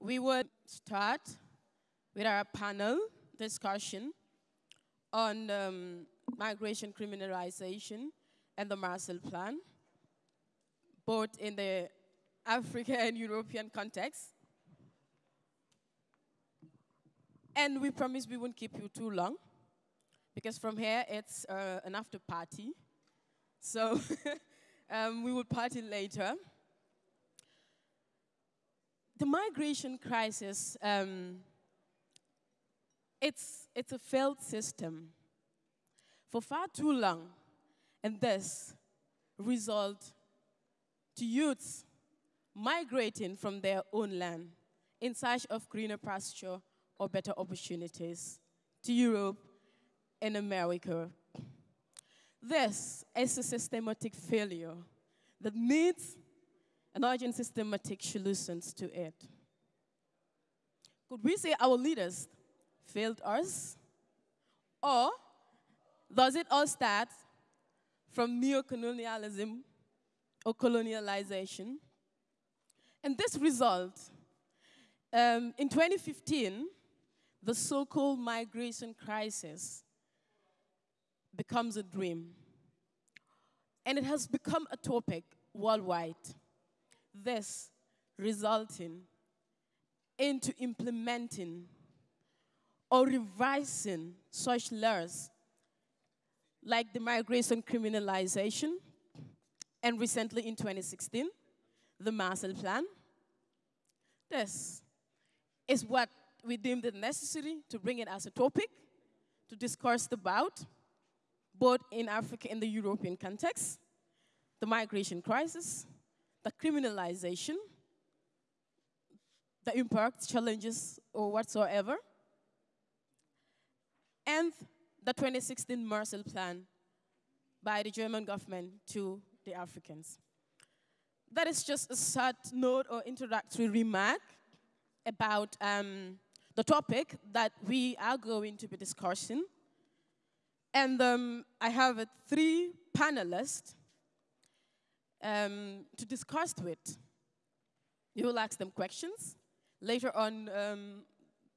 we would start with our panel discussion on um, migration criminalization and the Marshall Plan, both in the African and European context. And we promise we won't keep you too long, because from here it's uh, an after party. So um, we will party later. The migration crisis, um, it's, it's a failed system for far too long, and this result to youths migrating from their own land in search of greener pasture or better opportunities to Europe and America. This is a systematic failure that needs an urgent systematic solutions to it. Could we say our leaders failed us? Or does it all start from neocolonialism or colonialization? And this result, um, in 2015, the so-called migration crisis becomes a dream. And it has become a topic worldwide. This resulting into implementing or revising such laws like the migration criminalization, and recently in 2016, the Marshall Plan. This is what we deemed it necessary to bring it as a topic to discuss about, both in Africa and the European context, the migration crisis, the criminalization, the impact, challenges, or whatsoever, and the 2016 Marshall Plan by the German government to the Africans. That is just a short note or introductory remark about um, the topic that we are going to be discussing. And um, I have uh, three panelists um, to discuss with. You will ask them questions. Later on, um,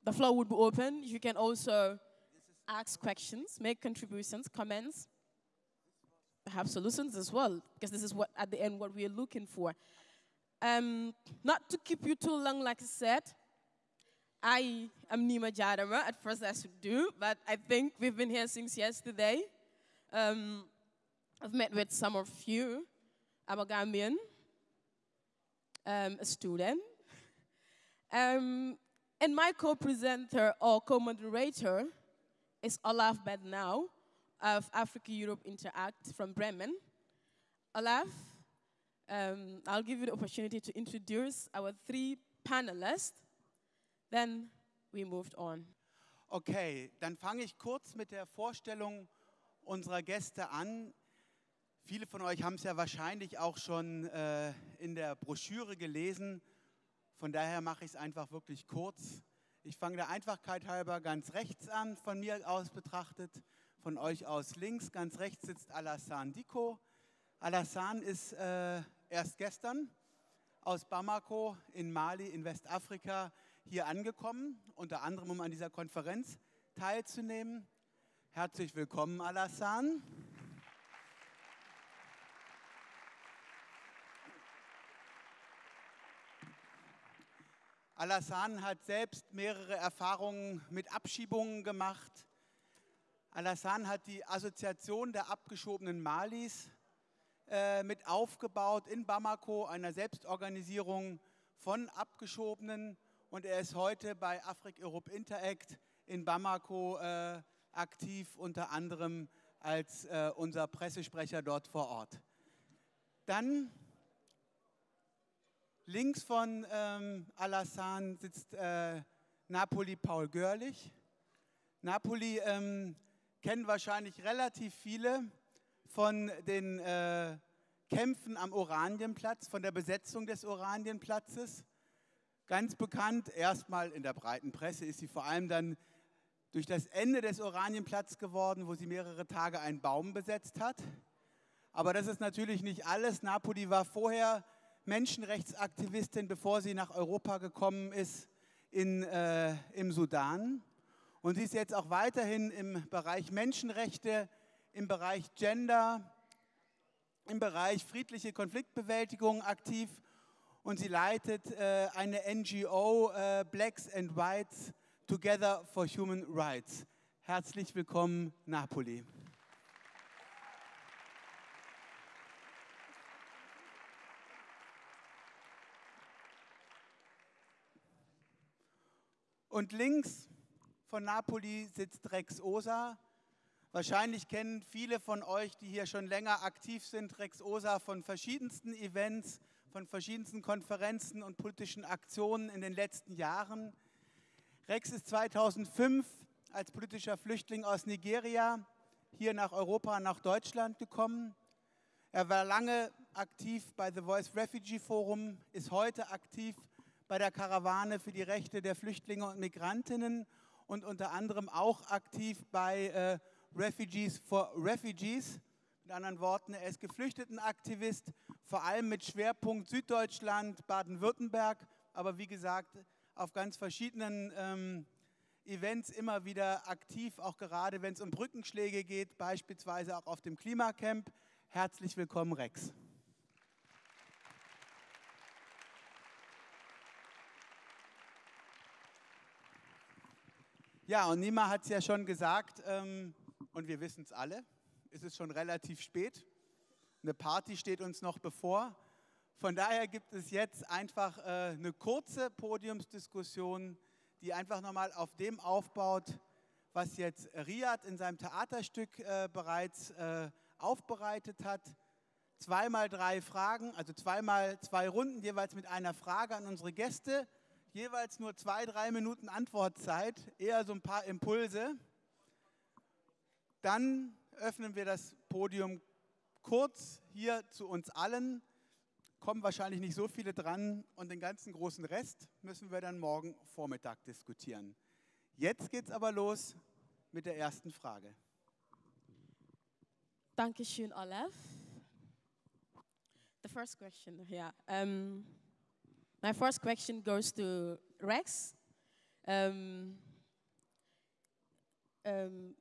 the floor would be open. You can also ask questions, make contributions, comments, have solutions as well, because this is what, at the end, what we are looking for. Um, not to keep you too long, like I said, I am Nima Jadama. At first, I should do, but I think we've been here since yesterday. Um, I've met with some of you. I'm a Gambian, um, a student. Um, and my co-presenter or co-moderator is Olaf Bernau of Africa Europe Interact from Bremen. Olaf, um, I'll give you the opportunity to introduce our three panelists. Then we moved on. Okay, dann fange ich kurz mit der Vorstellung unserer Gäste an. Viele von euch haben es ja wahrscheinlich auch schon äh, in der Broschüre gelesen. Von daher mache ich es einfach wirklich kurz. Ich fange der Einfachkeit halber ganz rechts an, von mir aus betrachtet. Von euch aus links, ganz rechts sitzt Alassane Diko. Alassane ist äh, erst gestern aus Bamako in Mali in Westafrika hier angekommen, unter anderem um an dieser Konferenz teilzunehmen. Herzlich willkommen, Alassane. Alassane hat selbst mehrere Erfahrungen mit Abschiebungen gemacht. Alassane hat die Assoziation der abgeschobenen Malis äh, mit aufgebaut in Bamako, einer Selbstorganisierung von Abgeschobenen. Und er ist heute bei Afrik Europe Interact in Bamako äh, aktiv, unter anderem als äh, unser Pressesprecher dort vor Ort. Dann Links von ähm, Alassane sitzt äh, Napoli Paul Görlich. Napoli ähm, kennen wahrscheinlich relativ viele von den äh, Kämpfen am Oranienplatz, von der Besetzung des Oranienplatzes. Ganz bekannt, erstmal in der breiten Presse ist sie vor allem dann durch das Ende des Oranienplatzes geworden, wo sie mehrere Tage einen Baum besetzt hat. Aber das ist natürlich nicht alles. Napoli war vorher Menschenrechtsaktivistin, bevor sie nach Europa gekommen ist. in, äh, im Sudan. Und sie ist jetzt auch weiterhin im Bereich Menschenrechte, im Bereich Gender, im Bereich friedliche Konfliktbewältigung aktiv. Und sie leitet äh, eine NGO äh, Blacks and Whites Together for Human Rights. Herzlich willkommen, Napoli. Und links von Napoli sitzt Rex Osa. Wahrscheinlich kennen viele von euch, die hier schon länger aktiv sind, Rex Osa von verschiedensten Events, von verschiedensten Konferenzen und politischen Aktionen in den letzten Jahren. Rex ist 2005 als politischer Flüchtling aus Nigeria hier nach Europa, nach Deutschland gekommen. Er war lange aktiv bei The Voice Refugee Forum, ist heute aktiv bei der Karawane für die Rechte der Flüchtlinge und Migrantinnen und unter anderem auch aktiv bei äh, Refugees for Refugees. Mit anderen Worten, er ist Geflüchtetenaktivist, vor allem mit Schwerpunkt Süddeutschland, Baden-Württemberg, aber wie gesagt auf ganz verschiedenen ähm, Events immer wieder aktiv, auch gerade wenn es um Brückenschläge geht, beispielsweise auch auf dem Klimacamp. Herzlich willkommen, Rex. Ja, und Nima hat es ja schon gesagt, ähm, und wir wissen es alle, es ist schon relativ spät. Eine Party steht uns noch bevor. Von daher gibt es jetzt einfach äh, eine kurze Podiumsdiskussion, die einfach nochmal auf dem aufbaut, was jetzt Riyad in seinem Theaterstück äh, bereits äh, aufbereitet hat. Zweimal drei Fragen, also zweimal zwei Runden, jeweils mit einer Frage an unsere Gäste jeweils nur zwei, drei Minuten Antwortzeit, eher so ein paar Impulse. Dann öffnen wir das Podium kurz hier zu uns allen. Kommen wahrscheinlich nicht so viele dran und den ganzen großen Rest müssen wir dann morgen Vormittag diskutieren. Jetzt geht es aber los mit der ersten Frage. Dankeschön, Olaf. The first question, yeah. Um, My first question goes to Rex. Um, um,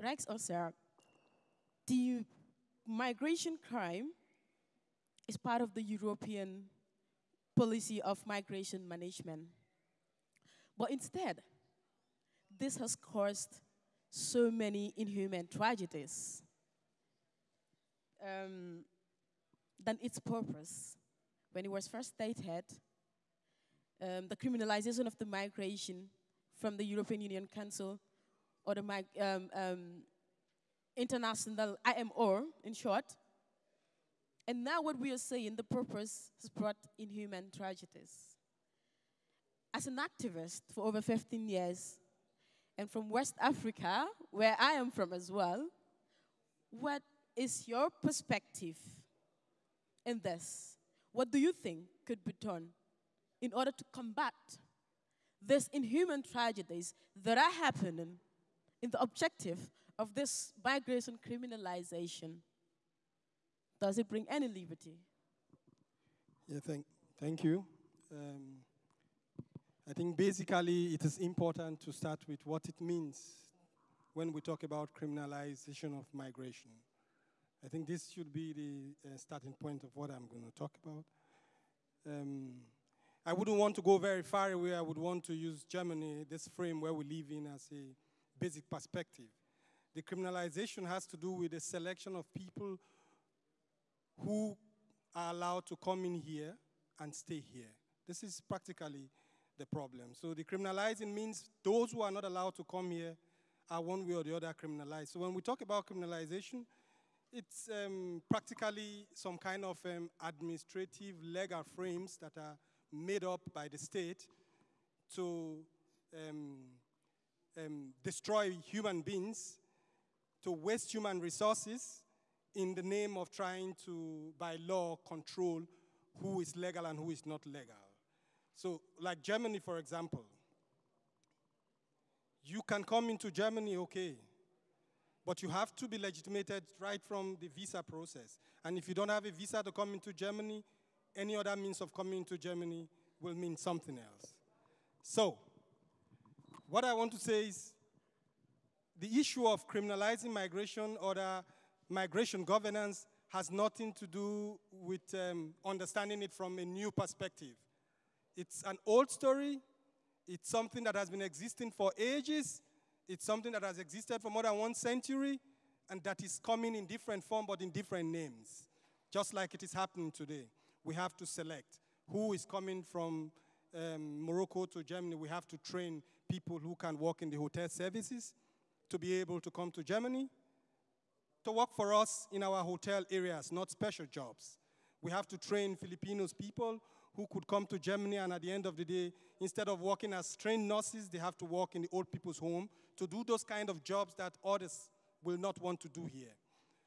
Rex Osa, the migration crime is part of the European policy of migration management. But instead, this has caused so many inhuman tragedies um, than its purpose when it was first stated, um, the criminalization of the migration from the European Union Council or the um, um, international IMO, in short. And now what we are saying, the purpose has brought inhuman tragedies. As an activist for over 15 years, and from West Africa, where I am from as well, what is your perspective in this? What do you think could be done in order to combat these inhuman tragedies that are happening in the objective of this migration criminalization? Does it bring any liberty? Yeah, thank, thank you. Um, I think basically it is important to start with what it means when we talk about criminalization of migration. I think this should be the uh, starting point of what I'm going to talk about. Um, I wouldn't want to go very far away. I would want to use Germany, this frame where we live in, as a basic perspective. The criminalization has to do with the selection of people who are allowed to come in here and stay here. This is practically the problem. So the criminalizing means those who are not allowed to come here are one way or the other criminalized. So when we talk about criminalization, it's um, practically some kind of um, administrative legal frames that are made up by the state to um, um, destroy human beings, to waste human resources in the name of trying to, by law, control who is legal and who is not legal. So, like Germany, for example, you can come into Germany, okay, but you have to be legitimated right from the visa process. And if you don't have a visa to come into Germany, any other means of coming into Germany will mean something else. So, what I want to say is the issue of criminalizing migration or the migration governance has nothing to do with um, understanding it from a new perspective. It's an old story. It's something that has been existing for ages. It's something that has existed for more than one century and that is coming in different form but in different names. Just like it is happening today. We have to select who is coming from um, Morocco to Germany. We have to train people who can work in the hotel services to be able to come to Germany to work for us in our hotel areas, not special jobs. We have to train Filipinos people who could come to Germany and at the end of the day, instead of working as trained nurses, they have to work in the old people's home to do those kind of jobs that others will not want to do here.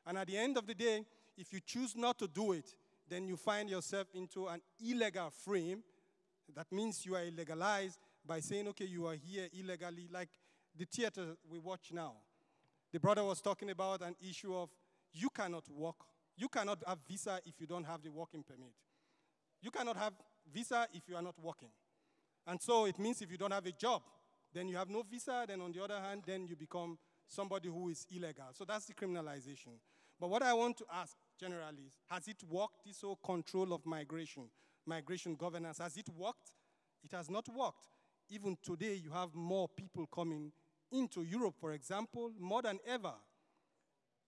And at the end of the day, if you choose not to do it, then you find yourself into an illegal frame. That means you are illegalized by saying, okay, you are here illegally, like the theater we watch now. The brother was talking about an issue of you cannot work, you cannot have visa if you don't have the working permit. You cannot have visa if you are not working. And so it means if you don't have a job, then you have no visa, then on the other hand, then you become somebody who is illegal. So that's the criminalization. But what I want to ask generally has it worked, this whole control of migration, migration governance, has it worked? It has not worked. Even today, you have more people coming into Europe, for example, more than ever.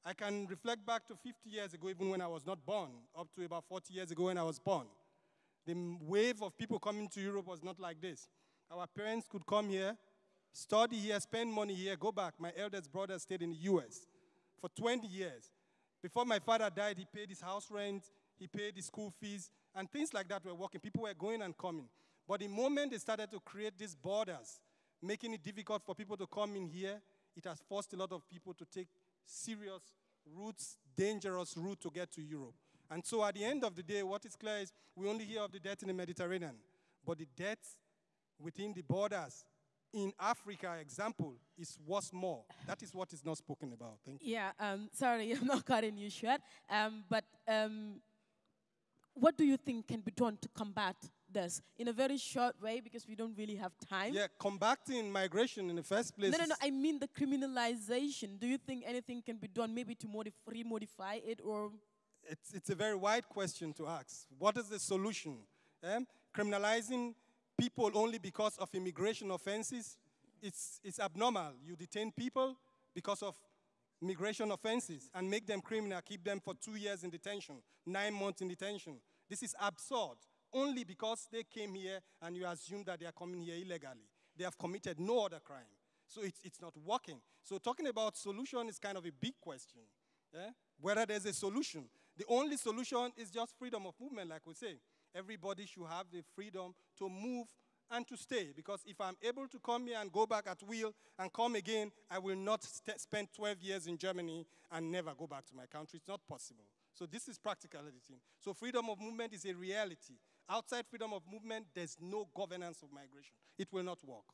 I can reflect back to 50 years ago, even when I was not born, up to about 40 years ago when I was born. The wave of people coming to Europe was not like this. Our parents could come here, study here, spend money here, go back. My eldest brother stayed in the US for 20 years. Before my father died, he paid his house rent, he paid his school fees, and things like that were working. People were going and coming. But the moment they started to create these borders, making it difficult for people to come in here, it has forced a lot of people to take serious routes, dangerous route to get to Europe. And so at the end of the day, what is clear is we only hear of the death in the Mediterranean, but the deaths within the borders in Africa, example, is what's more. That is what is not spoken about. Thank you. Yeah, um, sorry, I'm not cutting you short. Um, but um, what do you think can be done to combat this in a very short way because we don't really have time? Yeah, combating migration in the first place. No, no, no. I mean the criminalization. Do you think anything can be done maybe to modif- remodify it or? it's, it's a very wide question to ask. What is the solution? Eh? Criminalizing people only because of immigration offenses, it's, it's abnormal. You detain people because of migration offenses and make them criminal, keep them for two years in detention, nine months in detention. This is absurd. Only because they came here and you assume that they are coming here illegally. They have committed no other crime. So it's, it's not working. So talking about solution is kind of a big question. eh? Whether there's a solution. The only solution is just freedom of movement, like we say. Everybody should have the freedom to move and to stay. Because if I'm able to come here and go back at will and come again, I will not spend 12 years in Germany and never go back to my country. It's not possible. So this is practicality. So freedom of movement is a reality. Outside freedom of movement, there's no governance of migration. It will not work.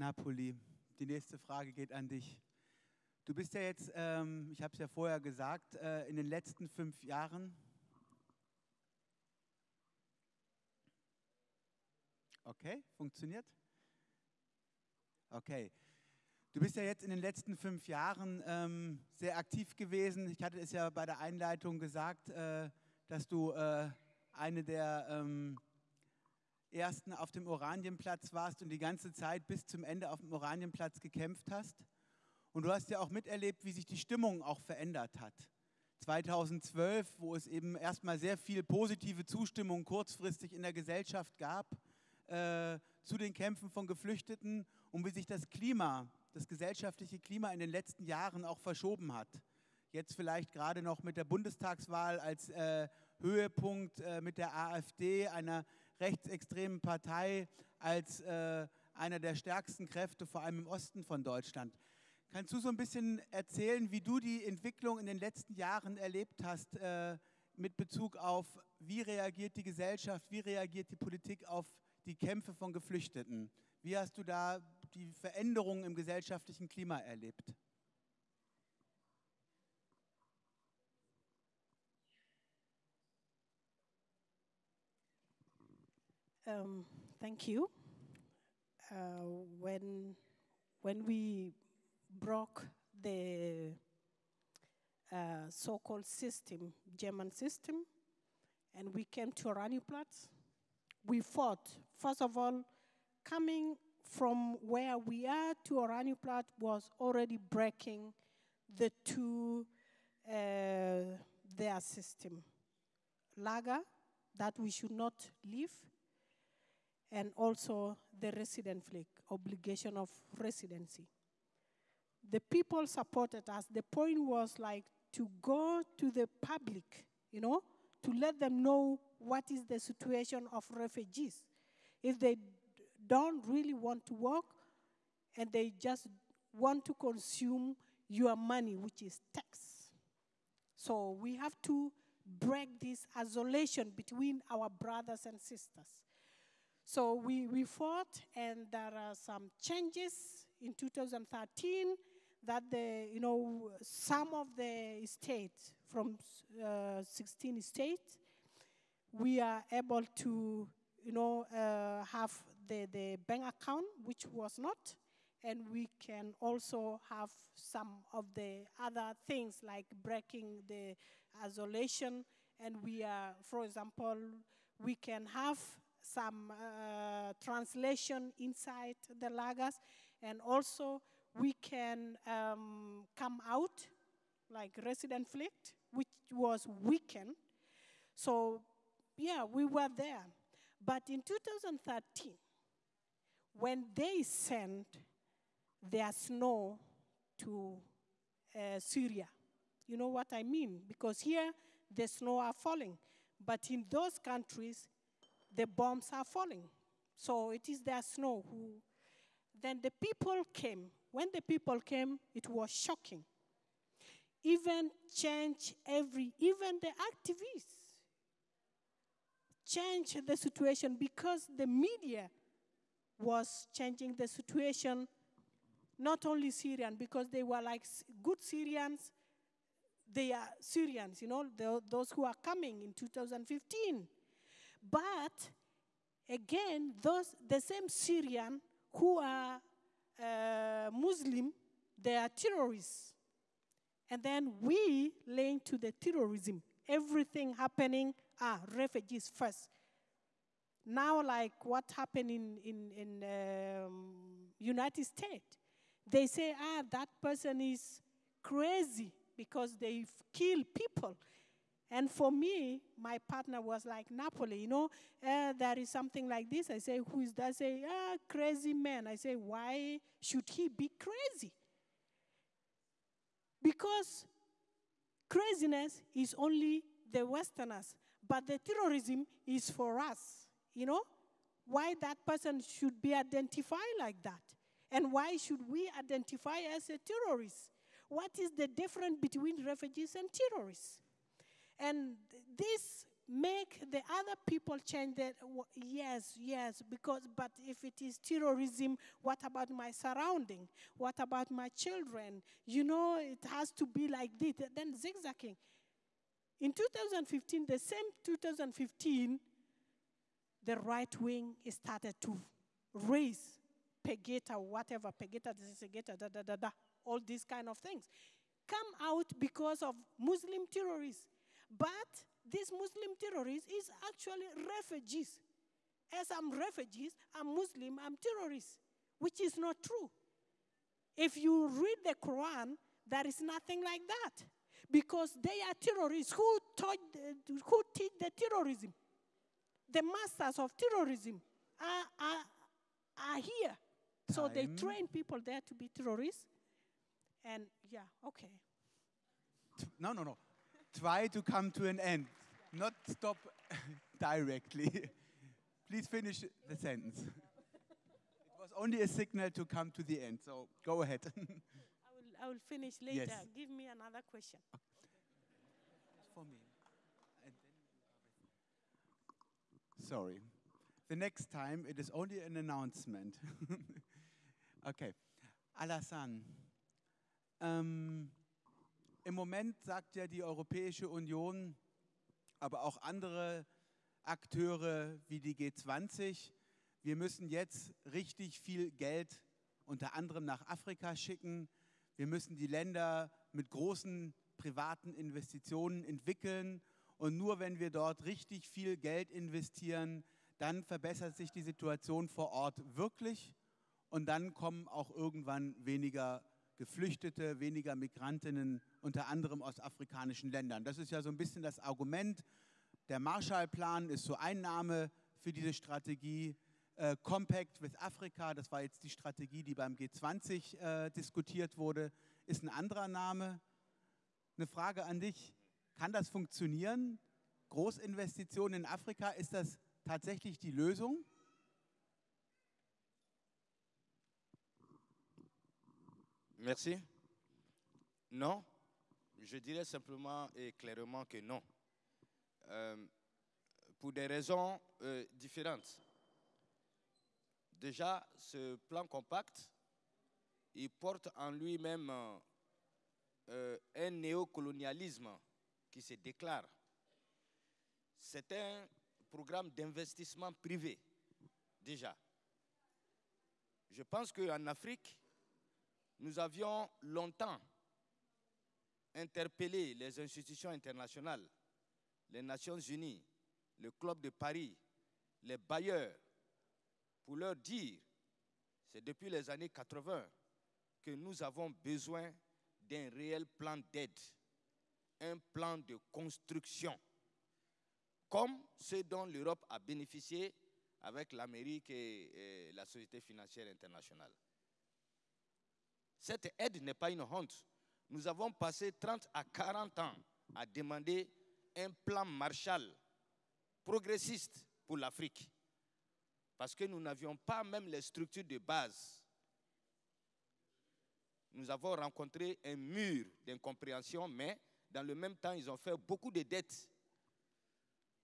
Napoli, die nächste Frage geht an dich. Du bist ja jetzt, ähm, ich habe es ja vorher gesagt, äh, in den letzten fünf Jahren. Okay, funktioniert? Okay. Du bist ja jetzt in den letzten fünf Jahren ähm, sehr aktiv gewesen. Ich hatte es ja bei der Einleitung gesagt, äh, dass du äh, eine der ähm, ersten auf dem Oranienplatz warst und die ganze Zeit bis zum Ende auf dem Oranienplatz gekämpft hast. Und du hast ja auch miterlebt, wie sich die Stimmung auch verändert hat. 2012, wo es eben erstmal sehr viel positive Zustimmung kurzfristig in der Gesellschaft gab äh, zu den Kämpfen von Geflüchteten und wie sich das Klima, das gesellschaftliche Klima in den letzten Jahren auch verschoben hat. Jetzt vielleicht gerade noch mit der Bundestagswahl als äh, Höhepunkt äh, mit der AfD, einer rechtsextremen Partei, als äh, einer der stärksten Kräfte, vor allem im Osten von Deutschland. Kannst du so ein bisschen erzählen, wie du die Entwicklung in den letzten Jahren erlebt hast äh, mit Bezug auf, wie reagiert die Gesellschaft, wie reagiert die Politik auf die Kämpfe von Geflüchteten? Wie hast du da die Veränderungen im gesellschaftlichen Klima erlebt? Um, thank you. Uh, when, when we broke the uh, so-called system, German system, and we came to Oranienplatz, we fought. First of all, coming from where we are to Oranienplatz was already breaking the two, uh, their system. Lager, that we should not leave, and also the resident obligation of residency. The people supported us. The point was like to go to the public, you know, to let them know what is the situation of refugees. If they don't really want to work and they just want to consume your money, which is tax. So we have to break this isolation between our brothers and sisters. So we, we fought, and there are some changes in 2013 that the, you know, some of the states, from uh, 16 states, we are able to, you know, uh, have the, the bank account, which was not, and we can also have some of the other things like breaking the isolation, and we are, for example, we can have some uh, translation inside the lagers, and also we can um, come out like resident fleet, which was weakened. So, yeah, we were there. But in 2013, when they sent their snow to uh, Syria, you know what I mean? Because here the snow are falling, but in those countries the bombs are falling. So it is their snow who. Then the people came. When the people came, it was shocking. Even change every, even the activists changed the situation because the media was changing the situation, not only Syrian, because they were like good Syrians, they are Syrians, you know, those who are coming in 2015. But again, those the same Syrian who are uh, Muslim, they are terrorists. And then we link to the terrorism. Everything happening, ah, refugees first. Now, like what happened in, in, in um, United States, they say, ah, that person is crazy because they kill people. And for me, my partner was like Napuli, you know, uh, there is something like this. I say, who is that? I say, ah, crazy man. I say, why should he be crazy? Because craziness is only the Westerners, but the terrorism is for us, you know? Why that person should be identified like that? And why should we identify as a terrorist? What is the difference between refugees and terrorists? And this make the other people change that yes yes because but if it is terrorism what about my surrounding? What about my children? You know it has to be like this then zigzagging. In 2015 the same 2015 the right wing started to raise Pegida whatever Pegida Pegida da da da da all these kind of things. Come out because of muslim terrorists but these Muslim terrorists is actually refugees. As I'm refugees, I'm Muslim, I'm terrorist, which is not true. If you read the Quran, there is nothing like that. Because they are terrorists. Who, taught, who teach the terrorism? The masters of terrorism are, are, are here. Time. So they train people there to be terrorists. And yeah, okay. No, no, no try to come to an end, not stop directly. Please finish the sentence. it was only a signal to come to the end, so go ahead. I, will, I will finish later. Yes. Give me another question. For me. Sorry. The next time it is only an announcement. okay. Alassane. Um, Im Moment sagt ja die Europäische Union, aber auch andere Akteure wie die G20. Wir müssen jetzt richtig viel Geld unter anderem nach Afrika schicken. Wir müssen die Länder mit großen privaten Investitionen entwickeln. Und nur wenn wir dort richtig viel Geld investieren, dann verbessert sich die Situation vor Ort wirklich. Und dann kommen auch irgendwann weniger Geflüchtete, weniger Migrantinnen, unter anderem aus afrikanischen Ländern. Das ist ja so ein bisschen das Argument. Der Marshallplan ist so Einnahme für diese Strategie. Äh, Compact with Africa, das war jetzt die Strategie, die beim G20 äh, diskutiert wurde, ist ein anderer Name. Eine Frage an dich, kann das funktionieren? Großinvestitionen in Afrika, ist das tatsächlich die Lösung? Merci. Non, je dirais simplement et clairement que non. Euh, pour des raisons euh, différentes. Déjà, ce plan compact, il porte en lui-même euh, un néocolonialisme qui se déclare. C'est un programme d'investissement privé, déjà. Je pense qu'en Afrique, nous avions longtemps interpellé les institutions internationales, les Nations Unies, le Club de Paris, les bailleurs, pour leur dire, c'est depuis les années 80 que nous avons besoin d'un réel plan d'aide, un plan de construction, comme ce dont l'Europe a bénéficié avec l'Amérique et, la Société financière internationale. Cette aide n'est pas une honte. Nous avons passé 30 à 40 ans à demander un plan Marshall progressiste pour l'Afrique. Parce que nous n'avions pas même les structures de base. Nous avons rencontré un mur d'incompréhension, mais dans le même temps, ils ont fait beaucoup de dettes.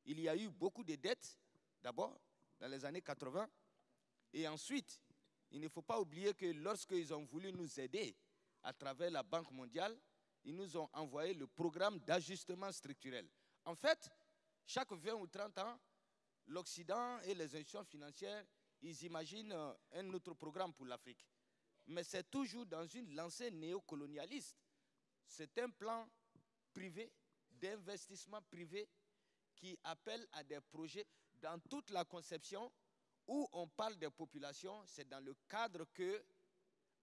Il y a eu beaucoup de dettes, d'abord, dans les années 80, et ensuite, il ne faut pas oublier que lorsqu'ils ont voulu nous aider à travers la Banque mondiale, ils nous ont envoyé le programme d'ajustement structurel. En fait, chaque 20 ou 30 ans, l'Occident et les institutions financières, ils imaginent euh, un autre programme pour l'Afrique. Mais c'est toujours dans une lancée néocolonialiste. C'est un plan privé, d'investissement privé, qui appelle à des projets dans toute la conception où on parle des populations, c'est dans le cadre que,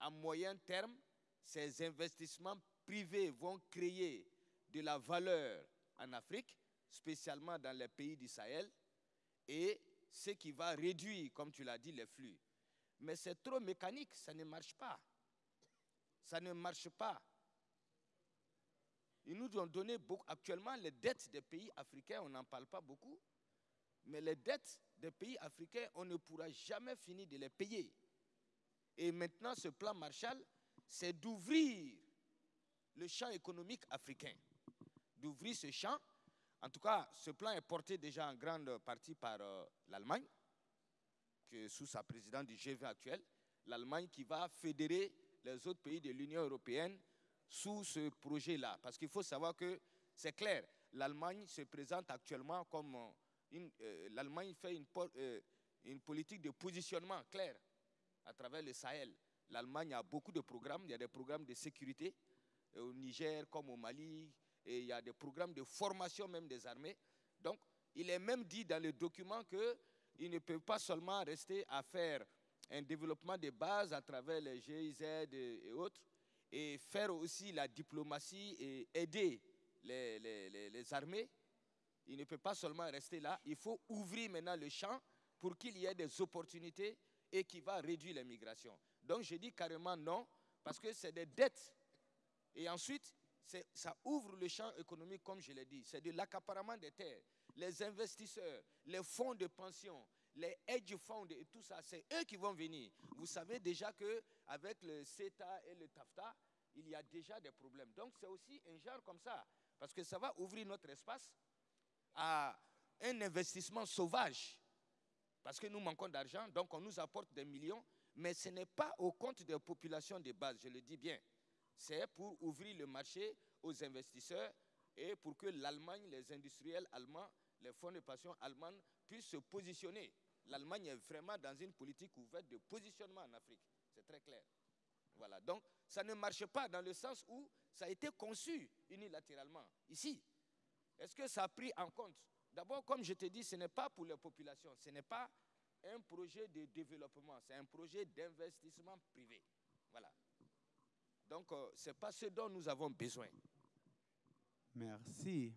à moyen terme, ces investissements privés vont créer de la valeur en Afrique, spécialement dans les pays du Sahel, et ce qui va réduire, comme tu l'as dit, les flux. Mais c'est trop mécanique, ça ne marche pas. Ça ne marche pas. Ils nous ont donné beaucoup. Actuellement, les dettes des pays africains, on n'en parle pas beaucoup. Mais les dettes des pays africains, on ne pourra jamais finir de les payer. Et maintenant, ce plan Marshall, c'est d'ouvrir le champ économique africain. D'ouvrir ce champ. En tout cas, ce plan est porté déjà en grande partie par euh, l'Allemagne, que sous sa présidente du G20 actuel, l'Allemagne qui va fédérer les autres pays de l'Union européenne sous ce projet-là. Parce qu'il faut savoir que c'est clair, l'Allemagne se présente actuellement comme euh, l'Allemagne fait euh, une politique de positionnement clair à travers le Sahel. L'Allemagne a beaucoup de programmes, il y a des programmes de sécurité euh, au Niger comme au Mali, et il y a des programmes de formation même des armées. Donc, il est même dit dans le document qu'il ne peut pas seulement rester à faire un développement de base à travers les GIZ et, autres, et faire aussi la diplomatie et aider les armées. Il ne peut pas seulement rester là, il faut ouvrir maintenant le champ pour qu'il y ait des opportunités et qui va réduire l'immigration. Donc je dis carrément non, parce que c'est des dettes. Et ensuite, ça ouvre le champ économique, comme je l'ai dit. C'est de l'accaparement des terres. Les investisseurs, les fonds de pension, les hedge funds et tout ça, c'est eux qui vont venir. Vous savez déjà qu'avec le CETA et le TAFTA, il y a déjà des problèmes. Donc c'est aussi un genre comme ça, parce que ça va ouvrir notre espace à un investissement sauvage. Parce que nous manquons d'argent, donc on nous apporte des millions, mais ce n'est pas au compte des populations de base, je le dis bien. C'est pour ouvrir le marché aux investisseurs et pour que l'Allemagne, les industriels allemands, les fonds de pension allemands puissent se positionner. L'Allemagne est vraiment dans une politique ouverte de positionnement en Afrique. C'est très clair. Voilà. Donc, ça ne marche pas dans le sens où ça a été conçu unilatéralement. Ici, est-ce que ça a pris en compte? D'abord, comme je te dis, ce n'est pas pour les populations, ce n'est pas un projet de développement, c'est un projet d'investissement privé. Voilà. Donc, euh, ce n'est pas ce dont nous avons besoin. Merci.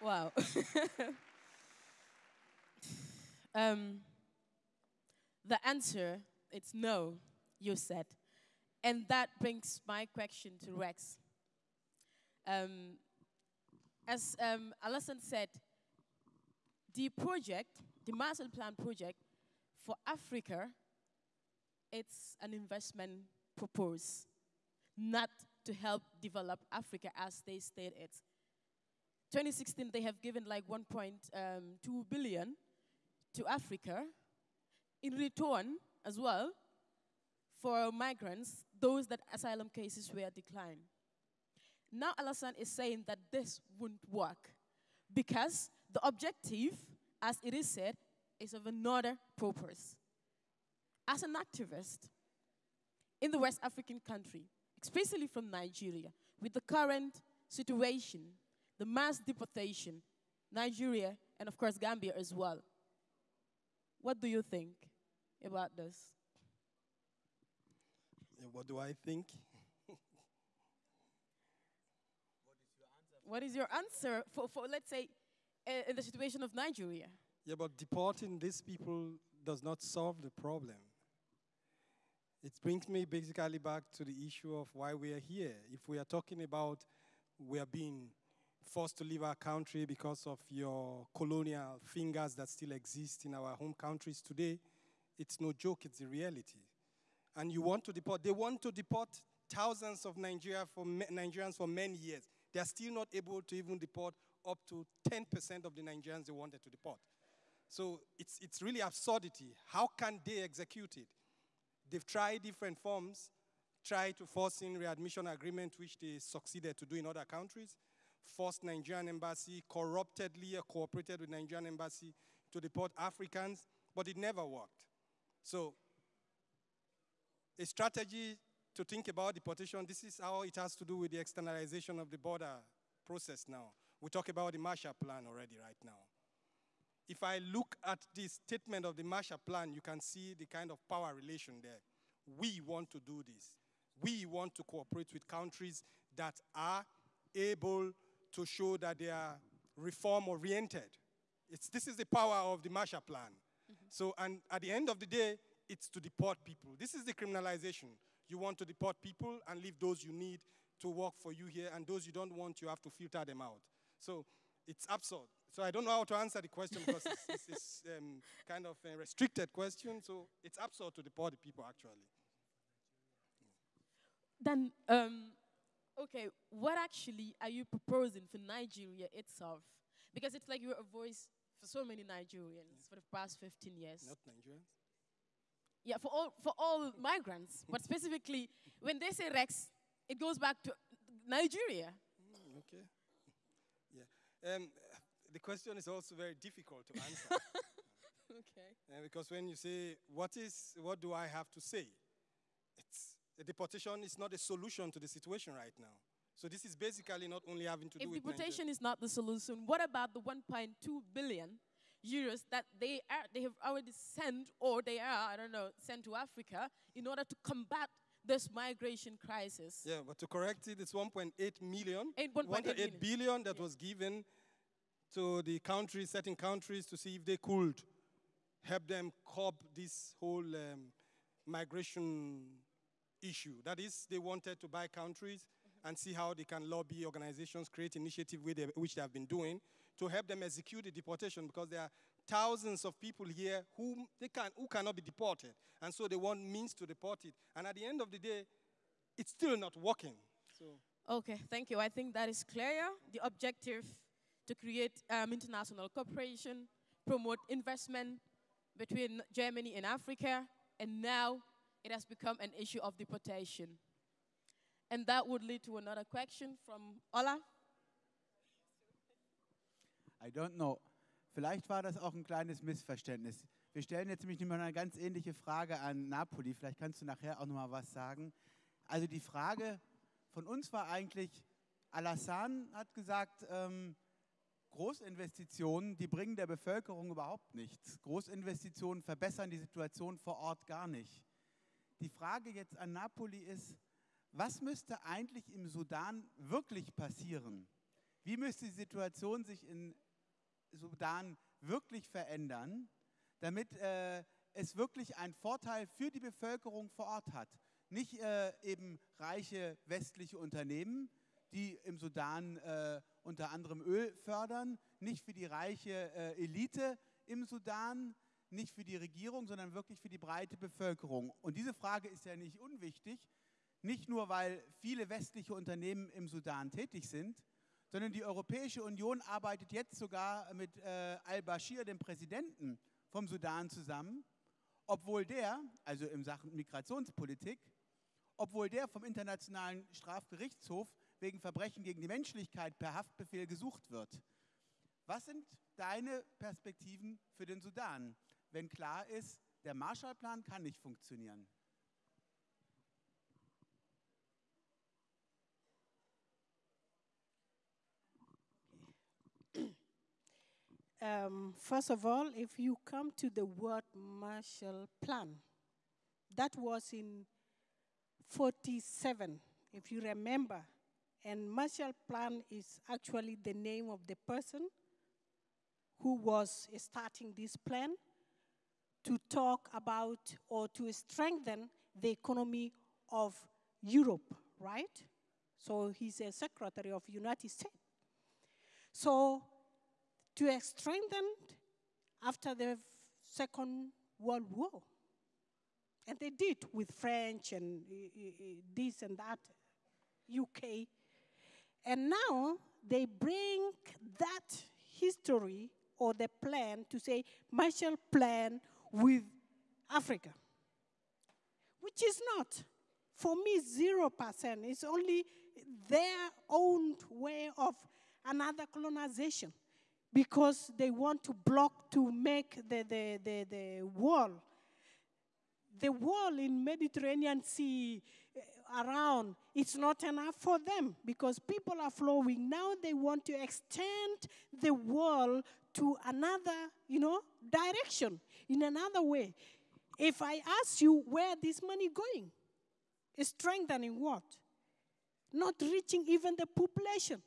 Wow. um, the answer it's no, you said. And that brings my question to Rex. Um, as um, Alassane said, the project, the master plan project for Africa, it's an investment purpose, not to help develop Africa as they stated. 2016, they have given like 1.2 um, billion to Africa. In return, as well, for migrants, those that asylum cases were declined. Now Alassane is saying that this wouldn't work because the objective, as it is said, is of another purpose. As an activist in the West African country, especially from Nigeria, with the current situation, the mass deportation, Nigeria, and of course Gambia as well, what do you think about this? Yeah, what do I think? What is your answer for, for let's say, uh, in the situation of Nigeria? Yeah, but deporting these people does not solve the problem. It brings me basically back to the issue of why we are here. If we are talking about we are being forced to leave our country because of your colonial fingers that still exist in our home countries today, it's no joke, it's a reality. And you want to deport, they want to deport thousands of Nigeria for Nigerians for many years. They are still not able to even deport up to 10% of the Nigerians they wanted to deport. So it's, it's really absurdity. How can they execute it? They've tried different forms, tried to force in readmission agreement, which they succeeded to do in other countries, forced Nigerian embassy, corruptedly cooperated with Nigerian embassy to deport Africans, but it never worked. So a strategy to think about deportation, this is how it has to do with the externalization of the border process now. We talk about the Marshall Plan already right now. If I look at the statement of the Marshall Plan, you can see the kind of power relation there. We want to do this. We want to cooperate with countries that are able to show that they are reform oriented. This is the power of the Marshall Plan. Mm -hmm. So, and at the end of the day, it's to deport people. This is the criminalization. You want to deport people and leave those you need to work for you here, and those you don't want, you have to filter them out. So it's absurd. So I don't know how to answer the question because it's, it's, it's um, kind of a restricted question. So it's absurd to deport the people, actually. Then, um, okay, what actually are you proposing for Nigeria itself? Because it's like you're a voice for so many Nigerians yeah. for the past 15 years. Not Nigerians? Yeah, for all, for all migrants. But specifically, when they say Rex, it goes back to Nigeria. Mm, okay. Yeah. Um, the question is also very difficult to answer. okay. Uh, because when you say, what is, what do I have to say? It's, a deportation is not a solution to the situation right now. So this is basically not only having to if do with deportation is not the solution, what about the 1.2 billion euros that they are they have already sent or they are I don't know sent to Africa in order to combat this migration crisis? Yeah, but to correct it, it's 1.8 million, 1.8 billion that yeah. was given to the countries, certain countries, to see if they could help them cope this whole um, migration issue. That is, they wanted to buy countries and see how they can lobby organizations, create initiative which they have been doing to help them execute the deportation because there are thousands of people here who, they can, who cannot be deported. And so they want means to deport it. And at the end of the day, it's still not working. So. Okay, thank you. I think that is clear. The objective to create um, international cooperation, promote investment between Germany and Africa, and now it has become an issue of deportation. And that would lead to another question from Ola. I don't know. Vielleicht war das auch ein kleines Missverständnis. Wir stellen jetzt nämlich noch eine ganz ähnliche Frage an Napoli. Vielleicht kannst du nachher auch noch mal was sagen. Also die Frage von uns war eigentlich, Alassane hat gesagt, ähm, Großinvestitionen, die bringen der Bevölkerung überhaupt nichts. Großinvestitionen verbessern die Situation vor Ort gar nicht. Die Frage jetzt an Napoli ist, was müsste eigentlich im Sudan wirklich passieren? Wie müsste die Situation sich in Sudan wirklich verändern, damit äh, es wirklich einen Vorteil für die Bevölkerung vor Ort hat? Nicht äh, eben reiche westliche Unternehmen, die im Sudan äh, unter anderem Öl fördern, nicht für die reiche äh, Elite im Sudan, nicht für die Regierung, sondern wirklich für die breite Bevölkerung. Und diese Frage ist ja nicht unwichtig, nicht nur weil viele westliche Unternehmen im Sudan tätig sind, sondern die Europäische Union arbeitet jetzt sogar mit äh, al-Bashir, dem Präsidenten vom Sudan, zusammen, obwohl der, also in Sachen Migrationspolitik, obwohl der vom Internationalen Strafgerichtshof wegen Verbrechen gegen die Menschlichkeit per Haftbefehl gesucht wird. Was sind deine Perspektiven für den Sudan, wenn klar ist, der Marshallplan kann nicht funktionieren? Um, first of all, if you come to the word Marshall Plan, that was in 47, if you remember. And Marshall Plan is actually the name of the person who was starting this plan to talk about or to strengthen the economy of Europe, right? So he's a secretary of United States. So to strengthen after the Second World War. And they did with French and eh, eh, eh, this and that, UK. And now they bring that history or the plan to say Marshall Plan with Africa, which is not. For me, 0%. It's only their own way of another colonization because they want to block to make the, the, the, the wall. The wall in Mediterranean Sea uh, around, it's not enough for them because people are flowing. Now they want to extend the wall to another, you know, direction, in another way. If I ask you where this money going, strengthening what? Not reaching even the population.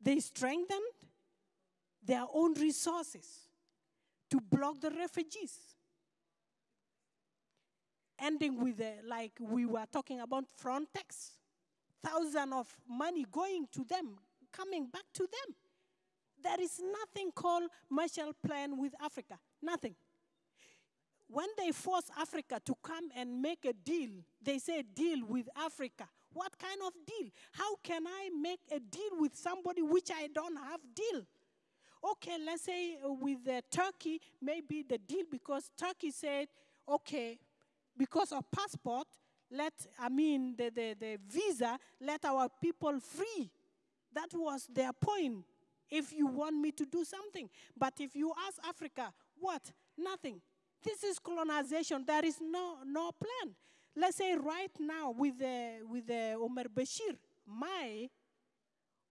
They strengthened their own resources to block the refugees. Ending with, the, like we were talking about Frontex, thousands of money going to them, coming back to them. There is nothing called Marshall Plan with Africa, nothing. When they force Africa to come and make a deal, they say deal with Africa. What kind of deal? How can I make a deal with somebody which I don't have deal? Okay, let's say with Turkey, maybe the deal because Turkey said, okay, because of passport, let, I mean, the, the, the visa, let our people free. That was their point. If you want me to do something. But if you ask Africa, what? Nothing. This is colonization. There is no, no plan. Let's say right now with, the, with the Omar Bashir, my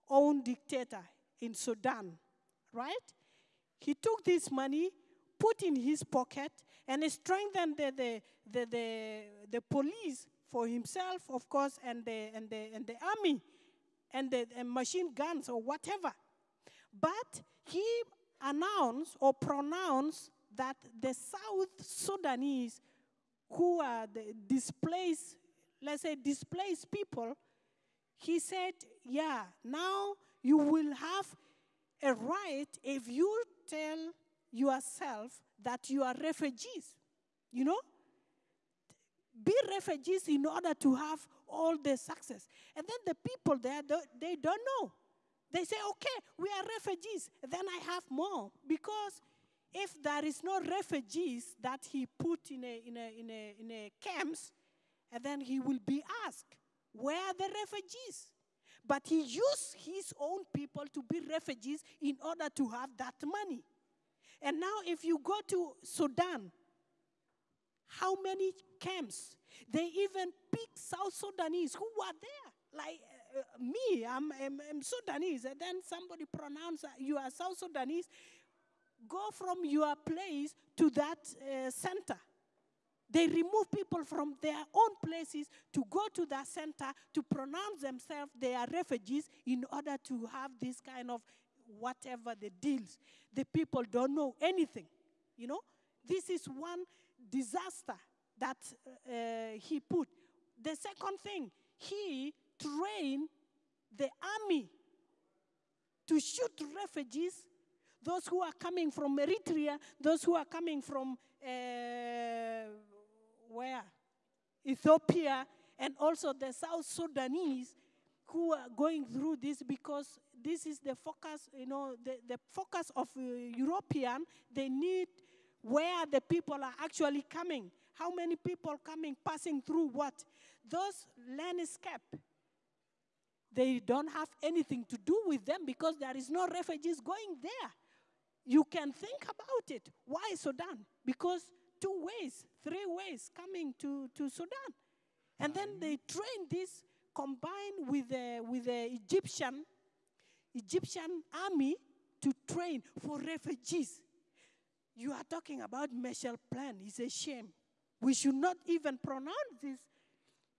own dictator in Sudan, right? He took this money, put in his pocket, and strengthened the, the, the, the, the police for himself, of course, and the, and the, and the army, and the and machine guns or whatever. But he announced or pronounced that the South Sudanese who are the displaced, let's say displaced people, he said, yeah, now you will have a right if you tell yourself that you are refugees. You know? Be refugees in order to have all the success. And then the people there, they don't know. They say, okay, we are refugees. Then I have more. Because if there is no refugees that he put in a, in a, in a, in a camps, and then he will be asked, where are the refugees. But he used his own people to be refugees in order to have that money. And now, if you go to Sudan, how many camps? They even pick South Sudanese who were there. Like uh, me, I'm, I'm, I'm, Sudanese. And then somebody pronounce you are South Sudanese. Go from your place to that uh, center. They remove people from their own places to go to that center to pronounce themselves they are refugees in order to have this kind of whatever the deals. The people don't know anything. You know, this is one disaster that uh, he put. The second thing, he trained the army to shoot refugees, those who are coming from Eritrea, those who are coming from uh, where? Ethiopia, and also the South Sudanese who are going through this because this is the focus, you know, the, the focus of uh, European. They need where the people are actually coming. How many people coming, passing through what? Those landscape, they don't have anything to do with them because there is no refugees going there. You can think about it. Why Sudan? Because two ways, three ways coming to, to Sudan. And then they train this combined with the, with the Egyptian, Egyptian army to train for refugees. You are talking about Marshall Plan. It's a shame. We should not even pronounce this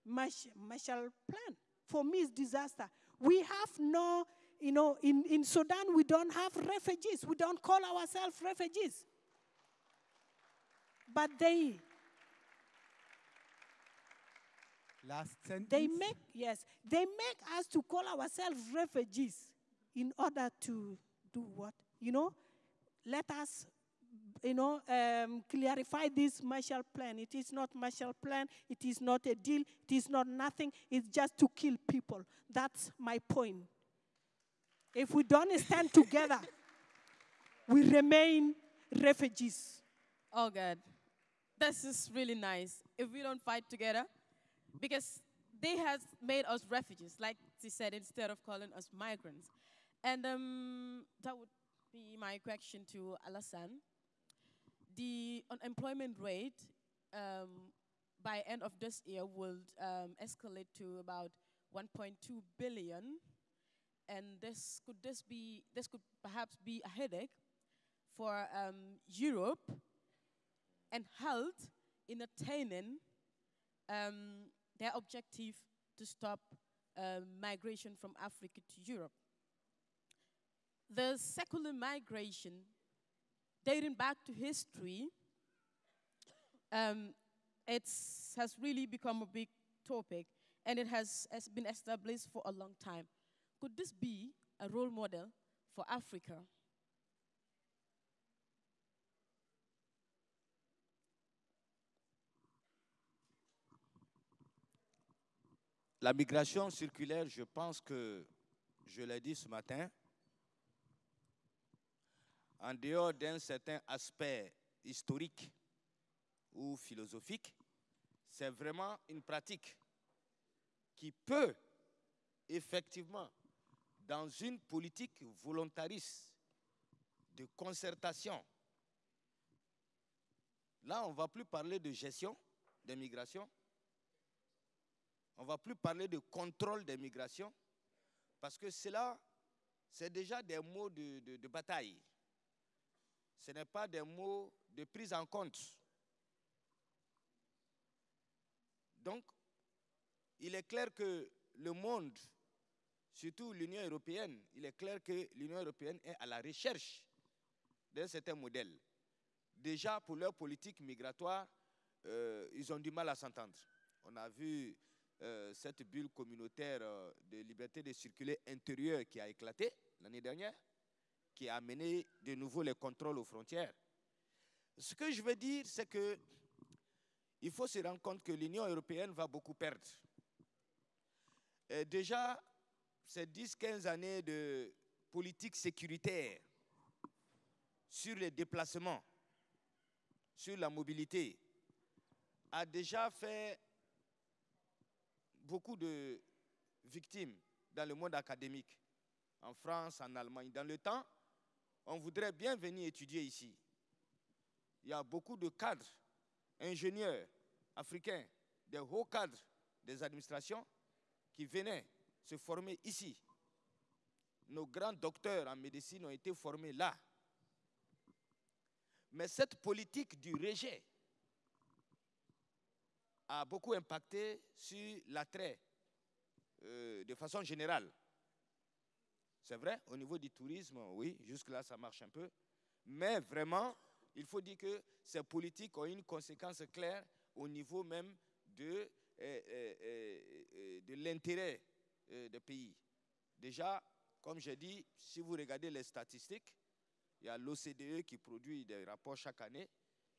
Marshall Plan. For me, it's disaster. We have no, you know, in, in Sudan, we don't have refugees. We don't call ourselves refugees. But they, Last sentence. they make, yes, they make us to call ourselves refugees in order to do what? You know, let us you know, um, clarify this Marshall Plan. It is not Marshall Plan. It is not a deal. It is not nothing. It's just to kill people. That's my point. If we don't stand together, we remain refugees. Oh God, this is really nice. If we don't fight together, because they has made us refugees, like she said, instead of calling us migrants. And um, that would be my question to Alassane the unemployment rate um, by end of this year will um, escalate to about 1.2 billion, and this could this be this could perhaps be a headache for um, Europe and health in attaining um, their objective to stop um, migration from Africa to Europe. The circular migration dating back to history, um, it has really become a big topic and it has, has been established for a long time. Could this be a role model for Africa? La migration circulaire, je pense que, je l'ai dit ce matin, en dehors d'un certain aspect historique ou philosophique, c'est vraiment une pratique qui peut effectivement, dans une politique volontariste de concertation, là on ne va plus parler de gestion des migrations, on ne va plus parler de contrôle des migrations, parce que cela, c'est déjà des mots de, bataille ce n'est pas des mots de prise en compte. Donc, il est clair que le monde, surtout l'Union européenne, il est clair que l'Union européenne est à la recherche d'un certain modèle. Déjà, pour leur politique migratoire, euh, ils ont du mal à s'entendre. On a vu euh, cette bulle communautaire euh, de liberté de circuler intérieure qui a éclaté l'année dernière qui a amené de nouveau les contrôles aux frontières. Ce que je veux dire, c'est que il faut se rendre compte que l'Union européenne va beaucoup perdre. déjà, ces 10-15 années de politique sécuritaire sur les déplacements, sur la mobilité, a déjà fait beaucoup de victimes dans le monde académique, en France, en Allemagne. Dans le temps, on voudrait bien venir étudier ici. Il y a beaucoup de cadres, ingénieurs africains, des hauts cadres des administrations qui venaient se former ici. Nos grands docteurs en médecine ont été formés là. Mais cette politique du rejet a beaucoup impacté sur l'attrait euh, de façon générale. C'est vrai, au niveau du tourisme, oui, jusque-là, ça marche un peu. Mais vraiment, il faut dire que ces politiques ont une conséquence claire au niveau même de, euh, euh, de l'intérêt des pays. Déjà, comme j'ai dit, si vous regardez les statistiques, il y a l'OCDE qui produit des rapports chaque année.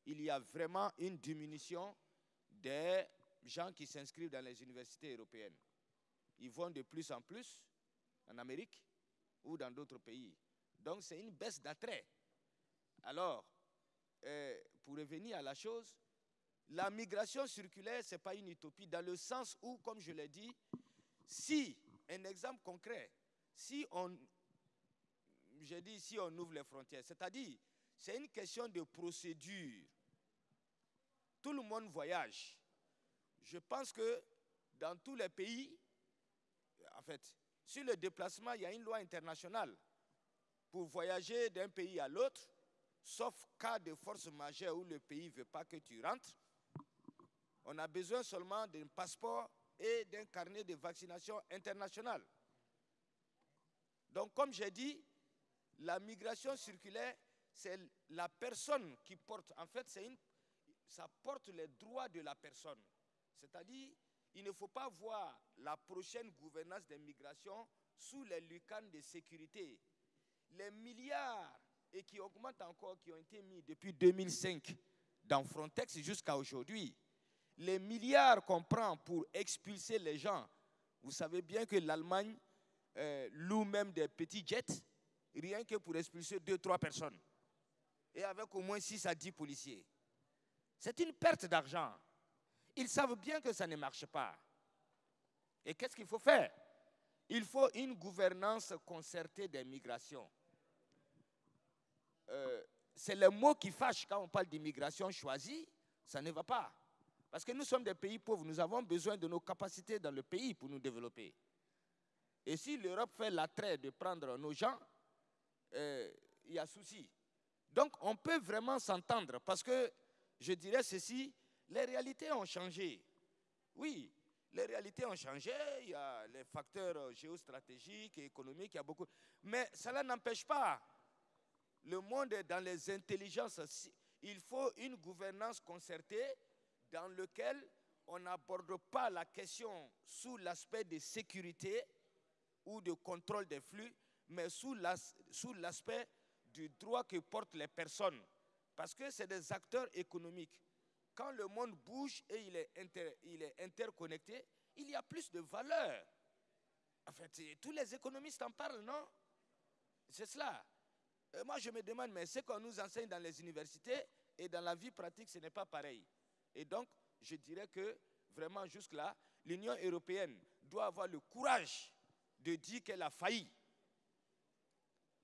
Il y a vraiment une diminution des gens qui s'inscrivent dans les universités européennes. Ils vont de plus en plus en Amérique ou dans d'autres pays. Donc c'est une baisse d'attrait. Alors, euh, pour revenir à la chose, la migration circulaire, ce n'est pas une utopie, dans le sens où, comme je l'ai dit, si, un exemple concret, si on, si on ouvre les frontières, c'est-à-dire, c'est une question de procédure. Tout le monde voyage. Je pense que dans tous les pays, en fait, sur le déplacement, il y a une loi internationale pour voyager d'un pays à l'autre, sauf cas de force majeure où le pays ne veut pas que tu rentres. On a besoin seulement d'un passeport et d'un carnet de vaccination international. Donc, comme j'ai dit, la migration circulaire, c'est la personne qui porte, en fait, une, ça porte les droits de la personne. C'est-à-dire, il ne faut pas voir la prochaine gouvernance des migrations sous les lucanes de sécurité. Les milliards, et qui augmentent encore, qui ont été mis depuis 2005 dans Frontex jusqu'à aujourd'hui, les milliards qu'on prend pour expulser les gens, vous savez bien que l'Allemagne euh, loue même des petits jets, rien que pour expulser deux, trois personnes. Et avec au moins 6 à 10 policiers. C'est une perte d'argent. Ils savent bien que ça ne marche pas. Et qu'est-ce qu'il faut faire? Il faut une gouvernance concertée des migrations. Euh, c'est le mot qui fâche quand on parle d'immigration choisie, ça ne va pas. Parce que nous sommes des pays pauvres, nous avons besoin de nos capacités dans le pays pour nous développer. Et si l'Europe fait l'attrait de prendre nos gens, euh, il y a souci. Donc on peut vraiment s'entendre parce que je dirais ceci, les réalités ont changé. Oui, les réalités ont changé, il y a les facteurs géostratégiques et économiques, il y a beaucoup. Mais cela n'empêche pas. Le monde est dans les intelligences. Il faut une gouvernance concertée dans laquelle on n'aborde pas la question sous l'aspect de sécurité ou de contrôle des flux, mais sous l'aspect du droit que portent les personnes. Parce que c'est des acteurs économiques quand le monde bouge et il est, il est interconnecté, il y a plus de valeur. En fait, tous les économistes en parlent, non? C'est cela. moi, je me demande, mais ce qu'on nous enseigne dans les universités et dans la vie pratique, ce n'est pas pareil. Et donc, je dirais que vraiment jusque-là, l'Union européenne doit avoir le courage de dire qu'elle a failli.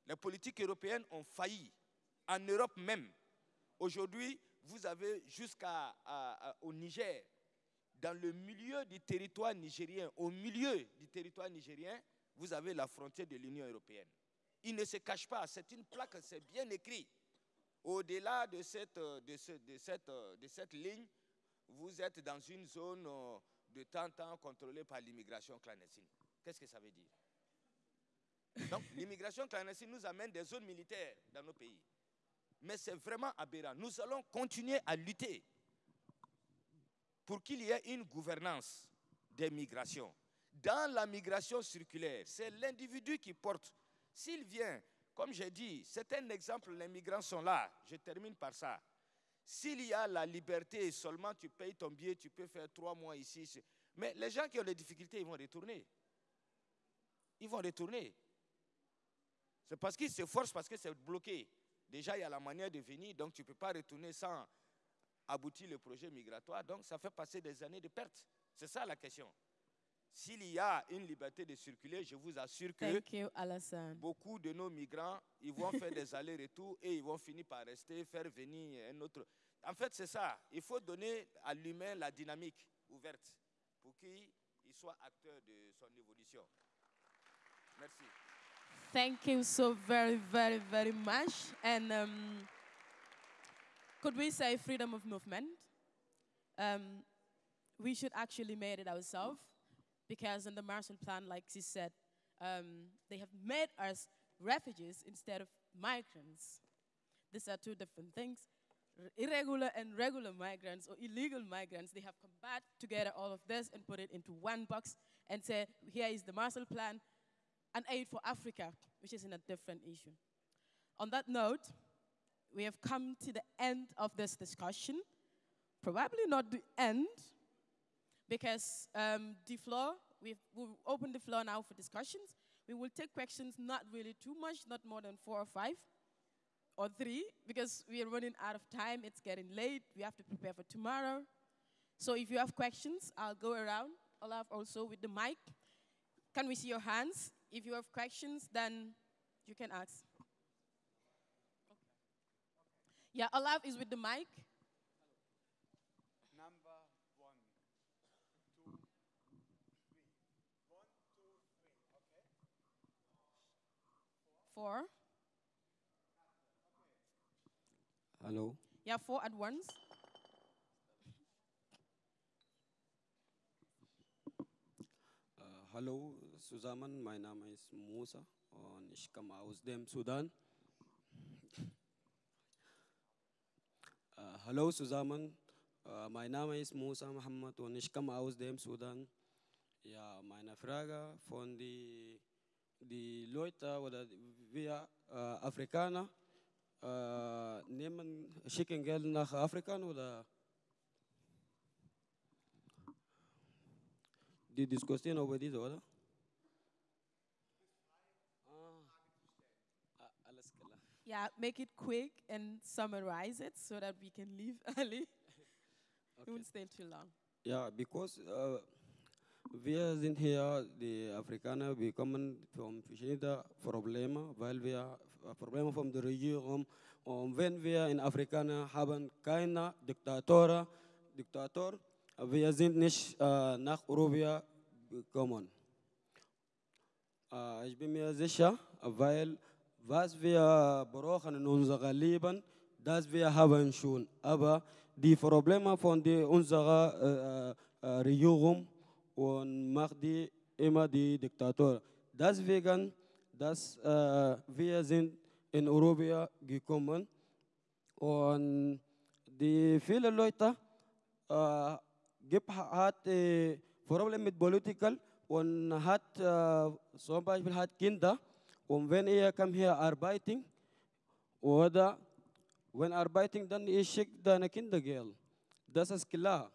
Les politiques européennes ont failli. En Europe même. Aujourd'hui, vous avez jusqu'au Niger, dans le milieu du territoire nigérien, au milieu du territoire nigérien, vous avez la frontière de l'Union européenne. Il ne se cache pas, c'est une plaque, c'est bien écrit. Au-delà de cette, de, cette, de cette ligne, vous êtes dans une zone de temps en temps contrôlée par l'immigration clandestine. Qu'est-ce que ça veut dire? Donc, l'immigration clandestine nous amène des zones militaires dans nos pays. Mais c'est vraiment aberrant. Nous allons continuer à lutter pour qu'il y ait une gouvernance des migrations. Dans la migration circulaire, c'est l'individu qui porte. S'il vient, comme j'ai dit, c'est un exemple, les migrants sont là. Je termine par ça. S'il y a la liberté, seulement tu payes ton billet, tu peux faire trois mois ici. Mais les gens qui ont des difficultés, ils vont retourner. Ils vont retourner. C'est parce qu'ils se forcent, parce que c'est bloqué. Déjà, il y a la manière de venir, donc tu ne peux pas retourner sans aboutir le projet migratoire. Donc, ça fait passer des années de perte. C'est ça la question. s'il y a une liberté de circuler, je vous assure que you, beaucoup de nos migrants, ils vont faire des allers-retours et ils vont finir par rester, faire venir un autre. En fait, c'est ça. Il faut donner à l'humain la dynamique ouverte pour qu'il il soit acteur de son évolution. Merci. Thank you so very, very, very much. And um, could we say freedom of movement? Um, we should actually made it ourselves because in the Marshall Plan, like she said, um, they have made us refugees instead of migrants. These are two different things. Irregular and regular migrants or illegal migrants, they have combined together all of this and put it into one box and say, here is the Marshall Plan, and aid for Africa, which is in a different issue. On that note, we have come to the end of this discussion. Probably not the end, because um, the floor, we've, we'll open the floor now for discussions. We will take questions not really too much, not more than four or five or three, because we are running out of time. It's getting late. We have to prepare for tomorrow. So if you have questions, I'll go around. Olaf also with the mic. Can we see your hands? If you have questions, then you can ask. Yeah, Olaf is with the mic. Number one, two, three. One, two, three. Okay. Four. Hello. Yeah, four at once. Hallo zusammen, mein Name ist Musa und ich komme aus dem Sudan. Uh, hallo zusammen, uh, mein Name ist Musa Muhammad und ich komme aus dem Sudan. Ja, meine Frage von die, die Leute oder wir äh, Afrikaner äh, nehmen, schicken Geld nach Afrika oder die Diskussion über diese, oder? Ah, ah, alles klar. Yeah, make it quick and summarize it so that we can leave early. We Okay. won't stay too long. Ja, because äh, wir sind hier, die Afrikaner, wir kommen von verschiedenen Problemen, weil wir äh, Probleme von der Regierung und wenn wir in Afrikaner haben keine Diktator, Diktator, wir sind nicht äh, nach Europa gekommen. Äh, ich bin mir sicher, weil was wir brauchen in unserem Leben, das wir haben schon. Aber die Probleme von die, unserer äh, äh, Regierung und macht die immer die Diktator. Deswegen, dass äh, wir sind in Europa gekommen und die viele Leute äh, gibt, hat äh, Probleme mit Political und hat äh, zum Beispiel hat Kinder und wenn ihr kommt hier arbeiten oder wenn arbeiten, dann ihr schickt deine Kinder Geld. Das ist klar.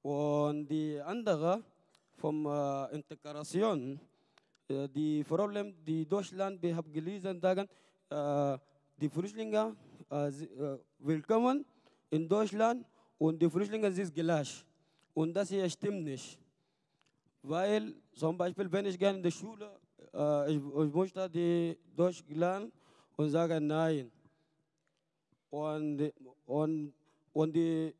Und die andere vom äh, Integration, äh, die Problem, die Deutschland, wir haben gelesen, sagen, äh, die Flüchtlinge äh, äh, willkommen in Deutschland und die Flüchtlinge sind gleich. Und das hier stimmt nicht. Weil zum Beispiel, wenn ich gerne in die Schule, äh, ich, ich möchte die Deutsch lernen und sage nein. Und, und, und die,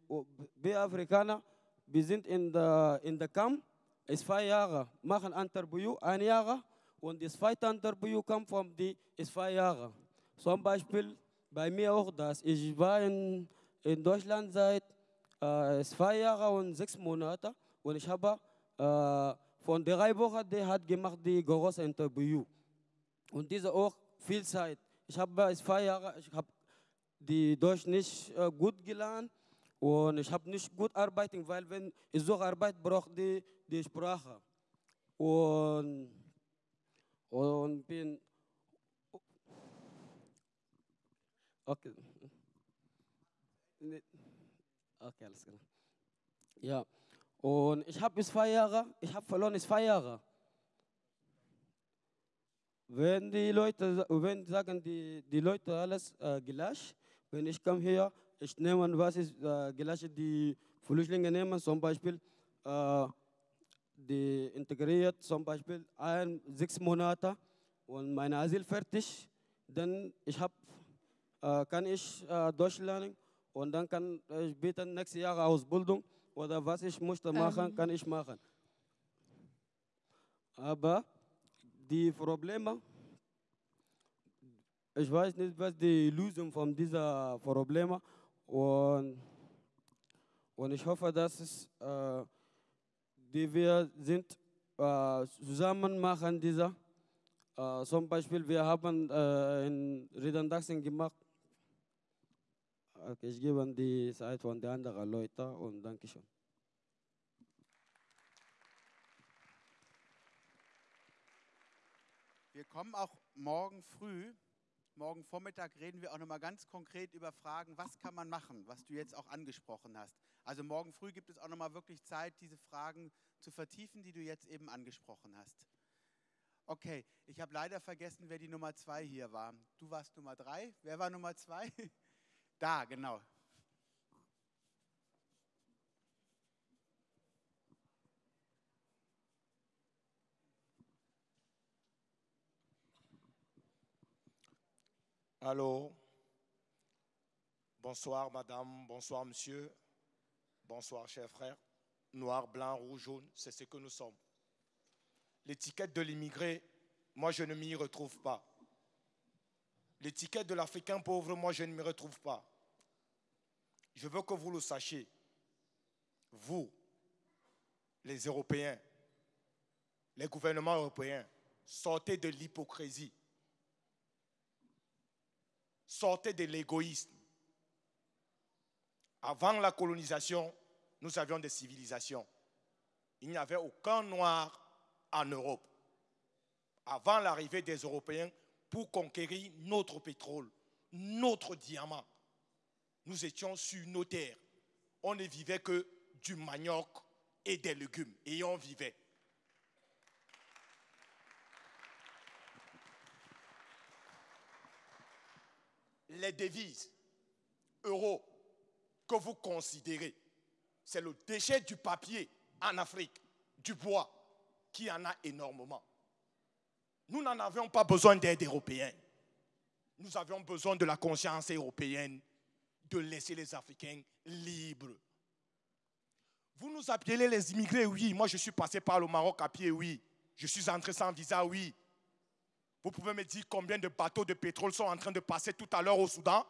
wir Afrikaner, wir sind in der, in der Camp, ist zwei Jahre, machen Interview, ein Jahr, und das zweite Interview kommt von die, ist zwei Jahre. Zum Beispiel bei mir auch das. Ich war in, in Deutschland seit äh, zwei Jahren und sechs Monaten und ich habe äh, von drei Wochen, der hat gemacht die große Interview. Und diese auch viel Zeit. Ich habe zwei Jahre, ich habe die Deutsch nicht äh, gut gelernt und ich habe nicht gut arbeiten, weil wenn ich suche Arbeit, brauche die die Sprache. Und, und bin okay. Okay, alles klar. Ja, und ich habe bis zwei Jahre, ich habe verloren ist zwei Jahre. Wenn die Leute, wenn sagen die, die Leute alles äh, gleich, wenn ich komme hier, ich nehme, was ist äh, gleich, die Flüchtlinge nehmen, zum Beispiel, äh, die integriert zum Beispiel ein, sechs Monate und meine Asyl fertig, dann ich hab, äh, kann ich äh, Deutsch lernen und dann kann ich bitte nächstes Jahr Ausbildung oder was ich möchte machen, Ähm. kann ich machen. Aber die Probleme, ich weiß nicht, was die Lösung von dieser Probleme und, und ich hoffe, dass es, äh, die wir sind äh, zusammen machen diese. Äh, zum Beispiel, wir haben äh, in Redundachsen gemacht. Okay, ich gebe die Zeit von den anderen Leuten und danke schön. Wir kommen auch morgen früh, morgen Vormittag reden wir auch nochmal ganz konkret über Fragen, was kann man machen, was du jetzt auch angesprochen hast. Also morgen früh gibt es auch nochmal wirklich Zeit, diese Fragen zu vertiefen, die du jetzt eben angesprochen hast. Okay, ich habe leider vergessen, wer die Nummer zwei hier war. Du warst Nummer drei. Wer war Nummer zwei? Da. Allô? Bonsoir madame, bonsoir monsieur, bonsoir chers frères. Noir, blanc, rouge, jaune, c'est ce que nous sommes. L'étiquette de l'immigré, moi je ne m'y retrouve pas. L'étiquette de l'Africain pauvre, moi je ne m'y retrouve pas. Je veux que vous le sachiez. Vous, les Européens, les gouvernements européens, sortez de l'hypocrisie. Sortez de l'égoïsme. Avant la colonisation, nous avions des civilisations. Il n'y avait aucun noir en Europe. Avant l'arrivée des Européens, pour conquérir notre pétrole, notre diamant, nous étions sur nos terres. On ne vivait que du manioc et des légumes. Et on vivait. Les devises, euros, que vous considérez, c'est le déchet du papier en Afrique, du bois, qui en a énormément. Nous n'en avions pas besoin d'aide européenne. Nous avions besoin de la conscience européenne, de laisser les Africains libres. Vous nous appelez les immigrés, oui. Moi, je suis passé par le Maroc à pied, oui. Je suis entré sans visa, oui. Vous pouvez me dire combien de bateaux de pétrole sont en train de passer tout à l'heure au Soudan?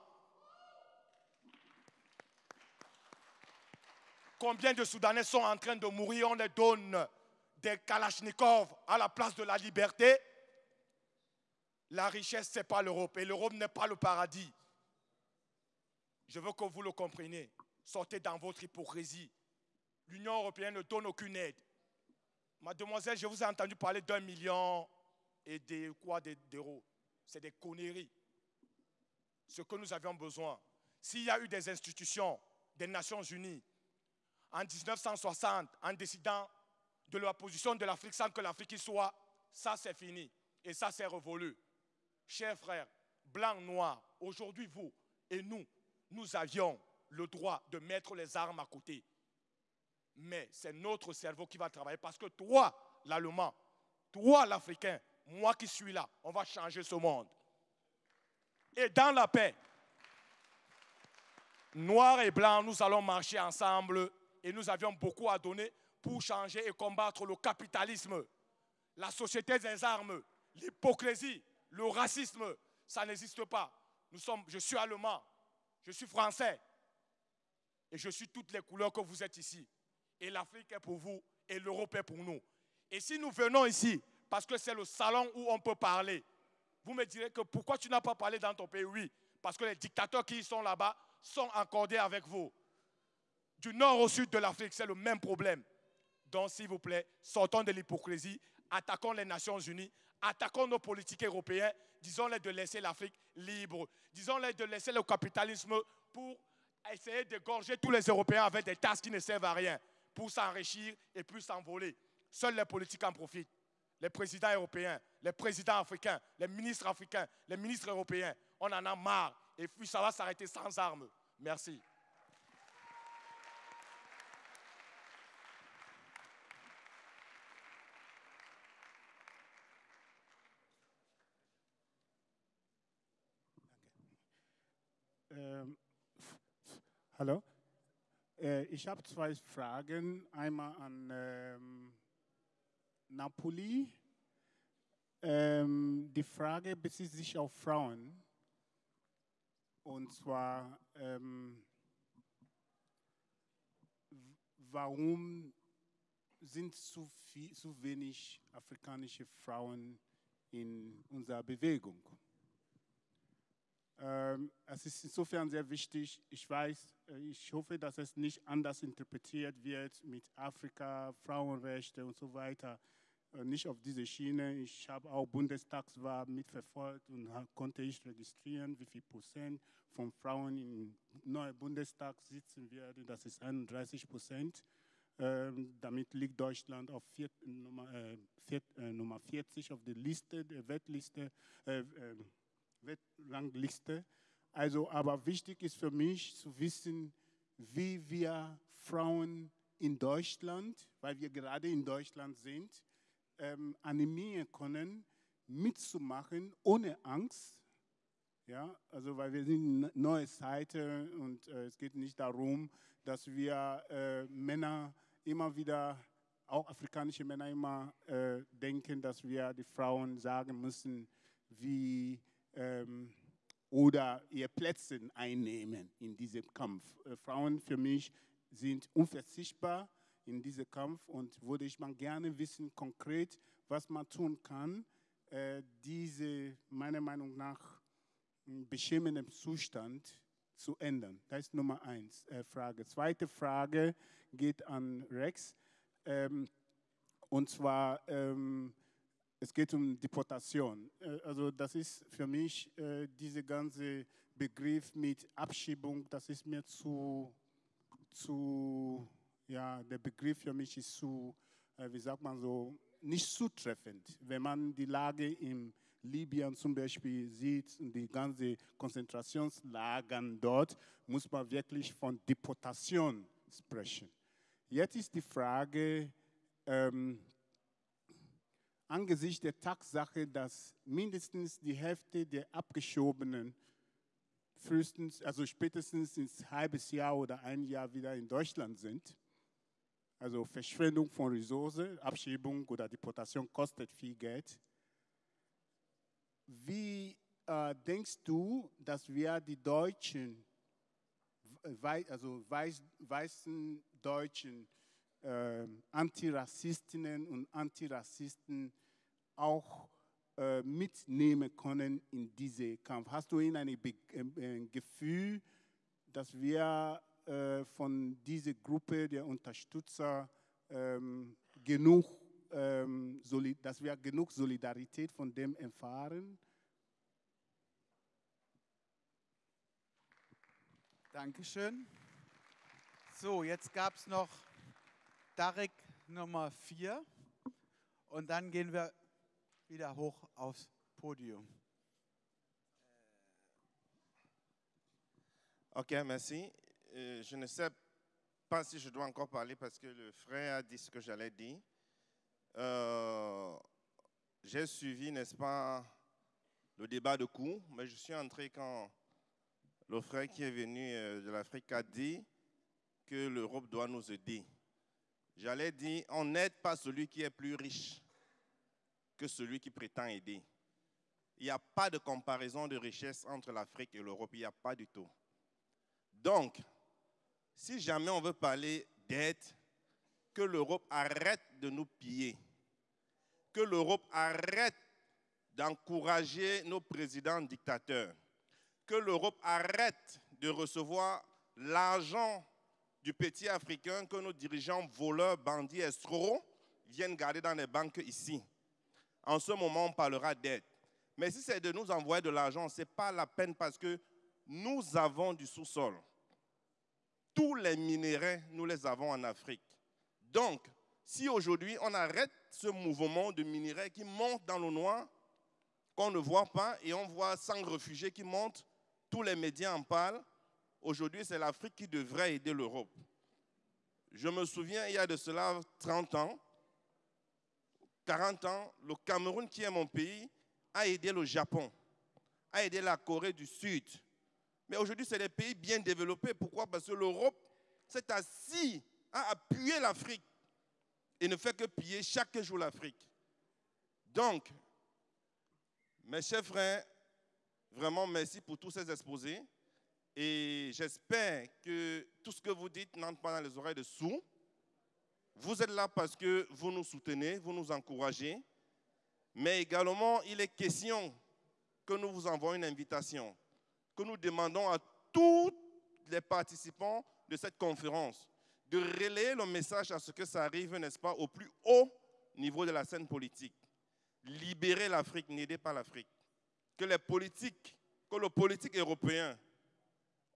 Combien de Soudanais sont en train de mourir? On les donne des Kalachnikov à la place de la liberté. La richesse, ce n'est pas l'Europe. Et l'Europe n'est pas le paradis. Je veux que vous le compreniez. Sortez dans votre hypocrisie. L'Union européenne ne donne aucune aide. Mademoiselle, je vous ai entendu parler d'un million et de quoi d'euros. C'est des conneries. Ce que nous avions besoin. S'il y a eu des institutions des Nations Unies en 1960 en décidant de la position de l'Afrique sans que l'Afrique y soit, ça c'est fini. Et ça c'est révolu. Chers frères, blancs, noirs, aujourd'hui vous et nous, nous avions le droit de mettre les armes à côté. Mais c'est notre cerveau qui va travailler parce que toi, l'Allemand, toi, l'Africain, moi qui suis là, on va changer ce monde. Et dans la paix, noir et blanc, nous allons marcher ensemble et nous avions beaucoup à donner pour changer et combattre le capitalisme, la société des armes, l'hypocrisie, le racisme. Ça n'existe pas. Nous sommes, je suis allemand, je suis français et je suis toutes les couleurs que vous êtes ici. Et l'Afrique est pour vous et l'Europe est pour nous. Et si nous venons ici, parce que c'est le salon où on peut parler, vous me direz que pourquoi tu n'as pas parlé dans ton pays? Oui, parce que les dictateurs qui sont là-bas sont accordés avec vous. Du nord au sud de l'Afrique, c'est le même problème. Donc, s'il vous plaît, sortons de l'hypocrisie, attaquons les Nations Unies, attaquons nos politiques européens, disons-les de laisser l'Afrique libre, disons-les de laisser le capitalisme pour essayer d'égorger tous les Européens avec des tasses qui ne servent à rien, pour s'enrichir et puis s'envoler. Seuls les politiques en profitent. Les présidents européens, les présidents africains, les ministres africains, les ministres européens, on en a marre. Et ça va s'arrêter sans armes. Merci. Hallo. Äh, ich habe zwei Fragen. Einmal an ähm, Napoli. Ähm, die Frage bezieht sich auf Frauen. Und zwar, ähm, warum sind zu, viel, zu wenig afrikanische Frauen in unserer Bewegung? Ähm, es ist insofern sehr wichtig. Ich weiß, äh, ich hoffe, dass es nicht anders interpretiert wird mit Afrika, Frauenrechte und so weiter. Äh, nicht auf diese Schiene. Ich habe auch Bundestagswahl mitverfolgt und konnte ich registrieren, wie viel Prozent von Frauen im neuen Bundestag sitzen werden. Das ist 31 Prozent. Ähm, damit liegt Deutschland auf vier, Nummer, äh, vier, Nummer 40 auf der Liste, der Weltliste, äh, Weltrangliste. Also, aber wichtig ist für mich zu wissen, wie wir Frauen in Deutschland, weil wir gerade in Deutschland sind, ähm, animieren können, mitzumachen ohne Angst. Ja, also weil wir sind eine neue Seite und äh, es geht nicht darum, dass wir äh, Männer immer wieder, auch afrikanische Männer immer äh, denken, dass wir die Frauen sagen müssen, wie ähm, oder ihr Plätze einnehmen in diesem Kampf. Äh, Frauen für mich sind unverzichtbar in diesem Kampf und würde ich mal gerne wissen, konkret, was man tun kann, äh, diese meiner Meinung nach m, beschämenden Zustand zu ändern. Das ist Nummer eins äh, Frage. Zweite Frage geht an Rex. Ähm, und zwar, ähm, es geht um Deportation. Äh, also das ist für mich äh, dieser ganze Begriff mit Abschiebung, das ist mir zu, zu ja, der Begriff für mich ist zu, äh, wie sagt man so, nicht zutreffend. Wenn man die Lage in Libyen zum Beispiel sieht und die ganzen Konzentrationslagern dort, muss man wirklich von Deportation sprechen. Jetzt ist die Frage, ähm, angesichts der Tatsache, dass mindestens die Hälfte der Abgeschobenen frühestens, also spätestens ins halbes Jahr oder ein Jahr wieder in Deutschland sind. Also Verschwendung von Ressourcen, Abschiebung oder Deportation kostet viel Geld. Wie äh, denkst du, dass wir die Deutschen, also weiß, weißen Deutschen, äh, Antirassistinnen und Antirassisten auch äh, mitnehmen können in diese Kampf? Hast du ihnen ein, ein, ein Gefühl, dass wir äh, von dieser Gruppe der Unterstützer ähm, genug, ähm, dass wir genug Solidarität von dem erfahren? Dankeschön. So, jetzt gab es noch Darek Nummer 4 und dann gehen wir wieder hoch Podium. Ok, merci. Euh, je ne sais pas si je dois encore parler parce que le frère a dit ce que j'allais dire. Euh, J'ai suivi, n'est-ce pas, le débat de cours, mais je suis entré quand le frère qui est venu euh, de l'Afrique a dit que l'Europe doit nous aider. J'allais dire, on n'aide pas celui qui est plus riche que celui qui prétend aider. Il n'y a pas de comparaison de richesse entre l'Afrique et l'Europe, il n'y a pas du tout. Donc, si jamais on veut parler d'aide, que l'Europe arrête de nous piller, que l'Europe arrête d'encourager nos présidents dictateurs, que l'Europe arrête de recevoir l'argent du petit Africain que nos dirigeants voleurs, bandits, escrocs viennent garder dans les banques ici. En ce moment, on parlera d'aide. Mais si c'est de nous envoyer de l'argent, ce n'est pas la peine parce que nous avons du sous-sol. Tous les minéraux, nous les avons en Afrique. Donc, si aujourd'hui on arrête ce mouvement de minéraux qui monte dans le noir, qu'on ne voit pas, et on voit 100 réfugiés qui montent, tous les médias en parlent, aujourd'hui c'est l'Afrique qui devrait aider l'Europe. Je me souviens, il y a de cela 30 ans, 40 ans, le Cameroun, qui est mon pays, a aidé le Japon, a aidé la Corée du Sud. Mais aujourd'hui, c'est des pays bien développés. Pourquoi? Parce que l'Europe s'est assis à appuyer l'Afrique et ne fait que piller chaque jour l'Afrique. Donc, mes chers frères, vraiment merci pour tous ces exposés. Et j'espère que tout ce que vous dites n'entre pas dans les oreilles de sourds. Vous êtes là parce que vous nous soutenez, vous nous encouragez. Mais également, il est question que nous vous envoyons une invitation, que nous demandons à tous les participants de cette conférence de relayer le message à ce que ça arrive, n'est-ce pas, au plus haut niveau de la scène politique. Libérer l'Afrique, n'aidez pas l'Afrique. Que les politiques, que le politique européen,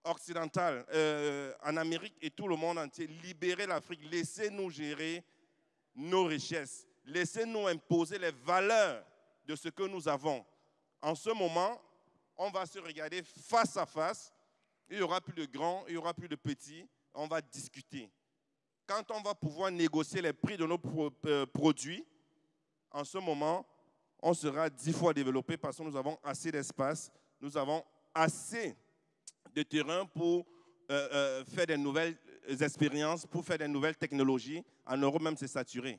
occidental, euh, en Amérique et tout le monde entier, libérer l'Afrique, laissez-nous gérer nos richesses, laissez-nous imposer les valeurs de ce que nous avons. En ce moment, on va se regarder face à face. Il n'y aura plus de grands, il n'y aura plus de petits. On va discuter. Quand on va pouvoir négocier les prix de nos euh, produits, en ce moment, on sera dix fois développé parce que nous avons assez d'espace, nous avons assez de terrain pour euh, euh, faire des nouvelles expériences, pour faire des nouvelles technologies. En Europe même, c'est saturé.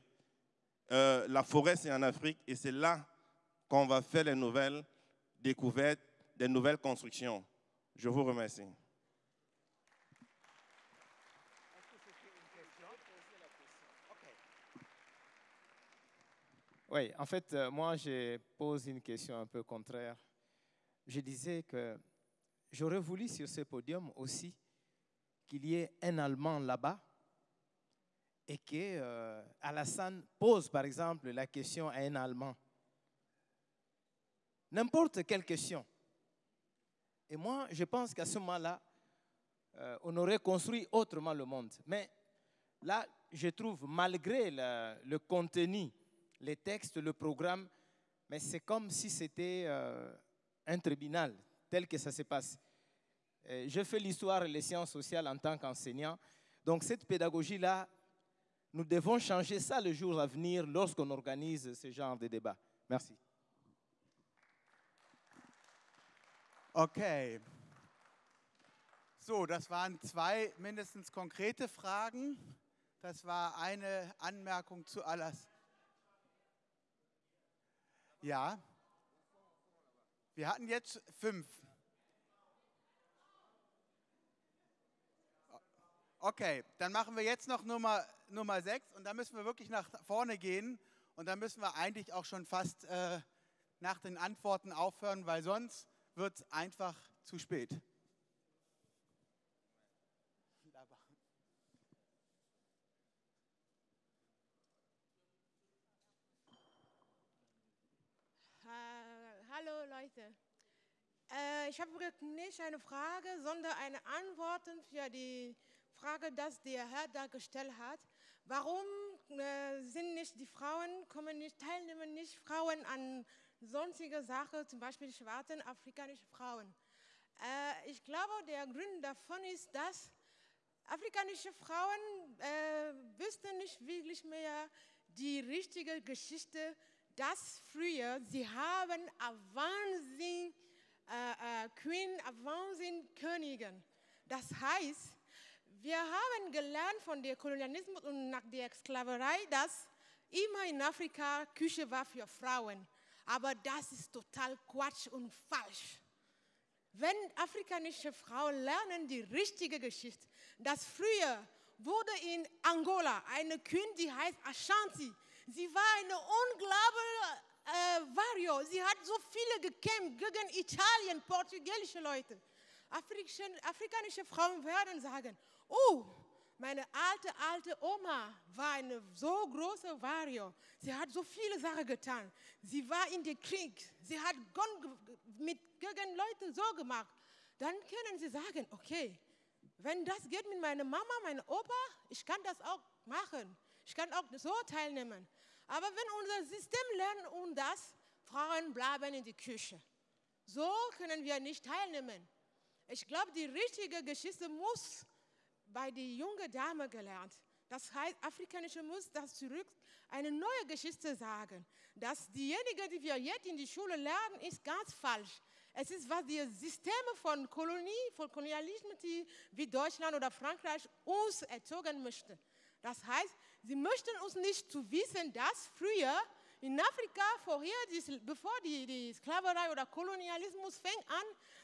la forêt, c'est en Afrique et c'est là qu'on va faire les nouvelles découvertes, des nouvelles constructions. Je vous remercie. Oui, en fait, euh, moi, je pose une question un peu contraire. Je disais que j'aurais voulu sur ce podium aussi qu'il y ait un Allemand là-bas et que euh, Alassane pose, par exemple, la question à un Allemand. N'importe quelle question. Et moi, je pense qu'à ce moment-là, euh, on aurait construit autrement le monde. Mais là, je trouve, malgré le contenu les textes, le programme, mais c'est comme si c'était euh, un tribunal, tel que ça se passe. je fais l'histoire et les sciences sociales en tant qu'enseignant. Donc cette pédagogie-là, nous devons changer ça le jour à venir lorsqu'on organise ce genre de débat. Merci. Okay. So, das waren zwei mindestens konkrete Fragen. Das war eine Anmerkung zu alles. Ja. Wir hatten jetzt fünf. Okay, dann machen wir jetzt noch Nummer, Nummer sechs und dann müssen wir wirklich nach vorne gehen und dann müssen wir eigentlich auch schon fast äh, nach den Antworten aufhören, weil sonst wird es einfach zu spät. Hallo Leute. Äh, ich habe nicht eine Frage, sondern eine Antwort für die Frage, die der Herr da gestellt hat. Warum äh, sind nicht die Frauen, kommen nicht, teilnehmen nicht Frauen an sonstige Sachen, zum Beispiel schwarzen afrikanische Frauen? Äh, ich glaube, der Grund davon ist, dass afrikanische Frauen äh, wüssten nicht wirklich mehr die richtige Geschichte das früher, sie haben Wahnsinn, äh, äh, Queen, Wahnsinn Königin. Das heißt, wir haben gelernt von dem Kolonialismus und nach der Sklaverei, dass immer in Afrika Küche war für Frauen. Aber das ist total Quatsch und falsch. Wenn afrikanische Frauen lernen die richtige Geschichte, dass früher wurde in Angola eine Queen, die heißt Ashanti, Sie war eine unglaubliche äh, Vario. Sie hat so viele gekämpft gegen Italien, portugiesische Leute. Afrikan afrikanische Frauen werden sagen, oh, meine alte, alte Oma war eine so große Vario. Sie hat so viele Sachen getan. Sie war in den Krieg. Sie hat mit, gegen Leute so gemacht. Dann können Sie sagen, okay, wenn das geht mit meiner Mama, meinem Opa, ich kann das auch machen. Ich kann auch so teilnehmen. Aber wenn unser System lernt und das, Frauen bleiben in die Küche. So können wir nicht teilnehmen. Ich glaube, die richtige Geschichte muss bei der jungen Dame gelernt. Das heißt, Afrikanische muss das zurück eine neue Geschichte sagen. Dass diejenige, die wir jetzt in die Schule lernen, ist ganz falsch. Es ist, was die Systeme von Kolonie, von Kolonialismus, die wie Deutschland oder Frankreich uns erzogen möchten. Das heißt, sie möchten uns nicht zu wissen, dass früher in Afrika, vorher, bevor die, die Sklaverei oder Kolonialismus fängt an,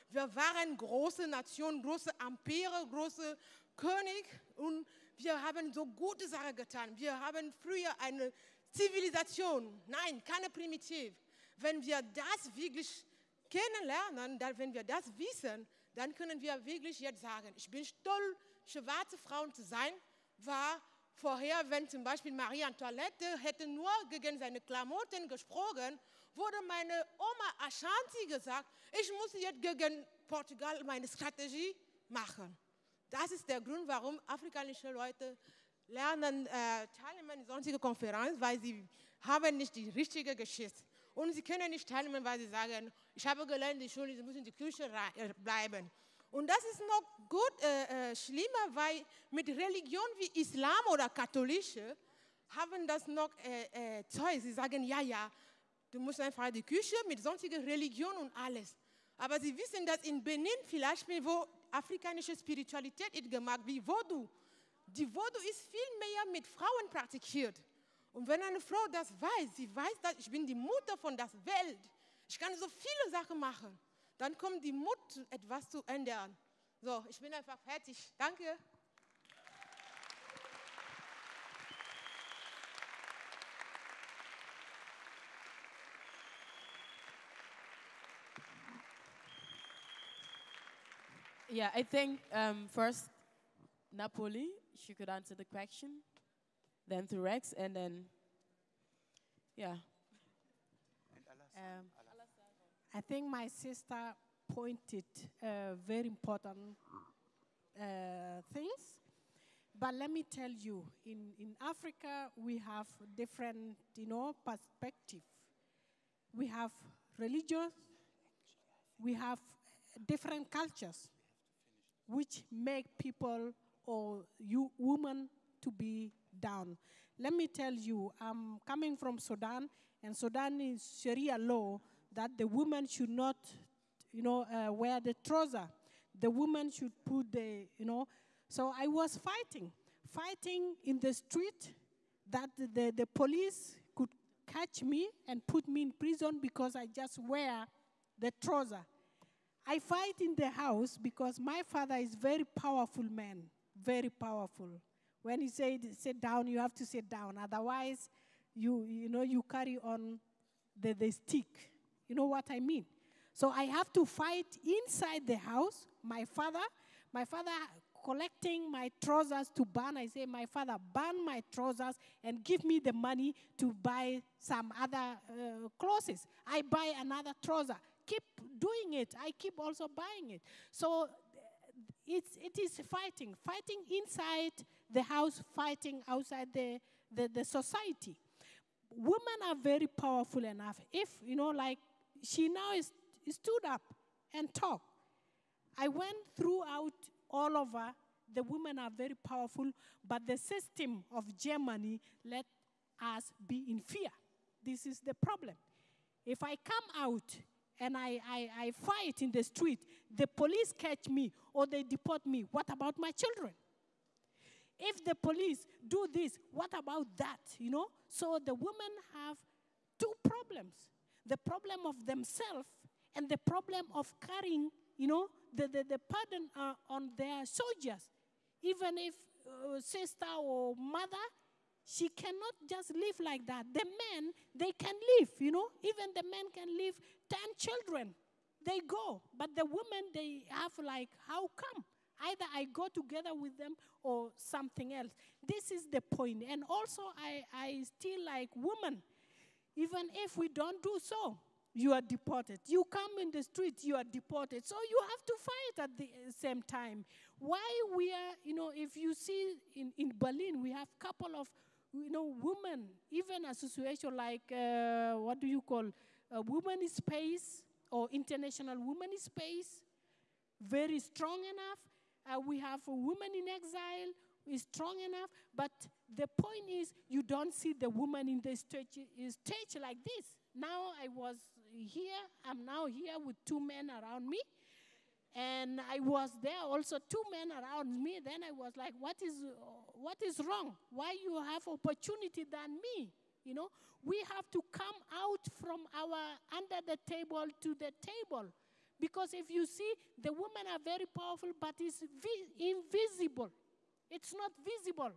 wir waren große Nationen, große Empire, große König und wir haben so gute Sachen getan. Wir haben früher eine Zivilisation, nein, keine Primitiv. Wenn wir das wirklich kennenlernen, dann, wenn wir das wissen, dann können wir wirklich jetzt sagen, ich bin stolz, schwarze Frauen zu sein, war vorher, wenn zum Beispiel Marie Antoinette hätte nur gegen seine Klamotten gesprochen, wurde meine Oma Ashanti gesagt, ich muss jetzt gegen Portugal meine Strategie machen. Das ist der Grund, warum afrikanische Leute lernen, äh, teilnehmen in solchen Konferenzen, weil sie haben nicht die richtige Geschichte. Und sie können nicht teilnehmen, weil sie sagen, ich habe gelernt, die Schule, sie müssen in die Küche äh, bleiben. Und das ist noch gut äh, äh, schlimmer, weil mit Religion wie Islam oder Katholische haben das noch äh, äh, Zeug. Sie sagen, ja, ja, du musst einfach in die Küche mit sonstiger Religion und alles. Aber sie wissen, dass in Benin vielleicht, wo afrikanische Spiritualität ist gemacht, wie Vodou. Die Vodou ist viel mehr mit Frauen praktiziert. Und wenn eine Frau das weiß, sie weiß, dass ich bin die Mutter von der Welt, ich kann so viele Sachen machen, dann kommt die Mut, etwas zu ändern. So, ich bin einfach fertig. Danke. Yeah, I think um, first Napoli, she could answer the question, then to Rex, and then, yeah. Um, I think my sister pointed uh, very important uh, things. But let me tell you, in, in Africa, we have different, you know, perspective. We have religious, we have different cultures, which make people or you women to be down. Let me tell you, I'm coming from Sudan, and Sudan is Sharia law that the woman should not, you know, uh, wear the trouser. The woman should put the, you know. So I was fighting, fighting in the street that the, the police could catch me and put me in prison because I just wear the trouser. I fight in the house because my father is very powerful man, very powerful. When he said sit down, you have to sit down. Otherwise, you you know you carry on the, the stick. You know what I mean? So I have to fight inside the house. My father, my father collecting my trousers to burn. I say, my father, burn my trousers and give me the money to buy some other uh, clothes. I buy another trouser. Keep doing it. I keep also buying it. So it's, it is fighting, fighting inside the house, fighting outside the, the, the society. Women are very powerful enough. If, you know, like she now is, stood up and talked. I went throughout all over. The women are very powerful, but the system of Germany let us be in fear. This is the problem. If I come out and I, I, I fight in the street, the police catch me or they deport me. What about my children? If the police do this, what about that? You know? So the women have two problems the problem of themselves and the problem of carrying, you know, the, the, the burden uh, on their soldiers. Even if uh, sister or mother, she cannot just live like that. The men, they can live, you know. Even the men can live 10 children. They go. But the women, they have like, how come? Either I go together with them or something else. This is the point. And also, I, I still like women even if we don't do so, you are deported. You come in the street, you are deported. So you have to fight at the same time. Why we are, you know, if you see in, in Berlin, we have couple of, you know, women, even association like, uh, what do you call, a woman space or international woman space, very strong enough. Uh, we have a woman in exile. is strong enough. But the point is, you don't see the woman in the stage, eh, stage like this. Now I was here, I'm now here with two men around me. And I was there also, two men around me. Then I was like, what is, what is wrong? Why you have opportunity than me? You know, we have to come out from our under the table to the table. Because if you see, the women are very powerful, but it's vi- invisible. It's not visible.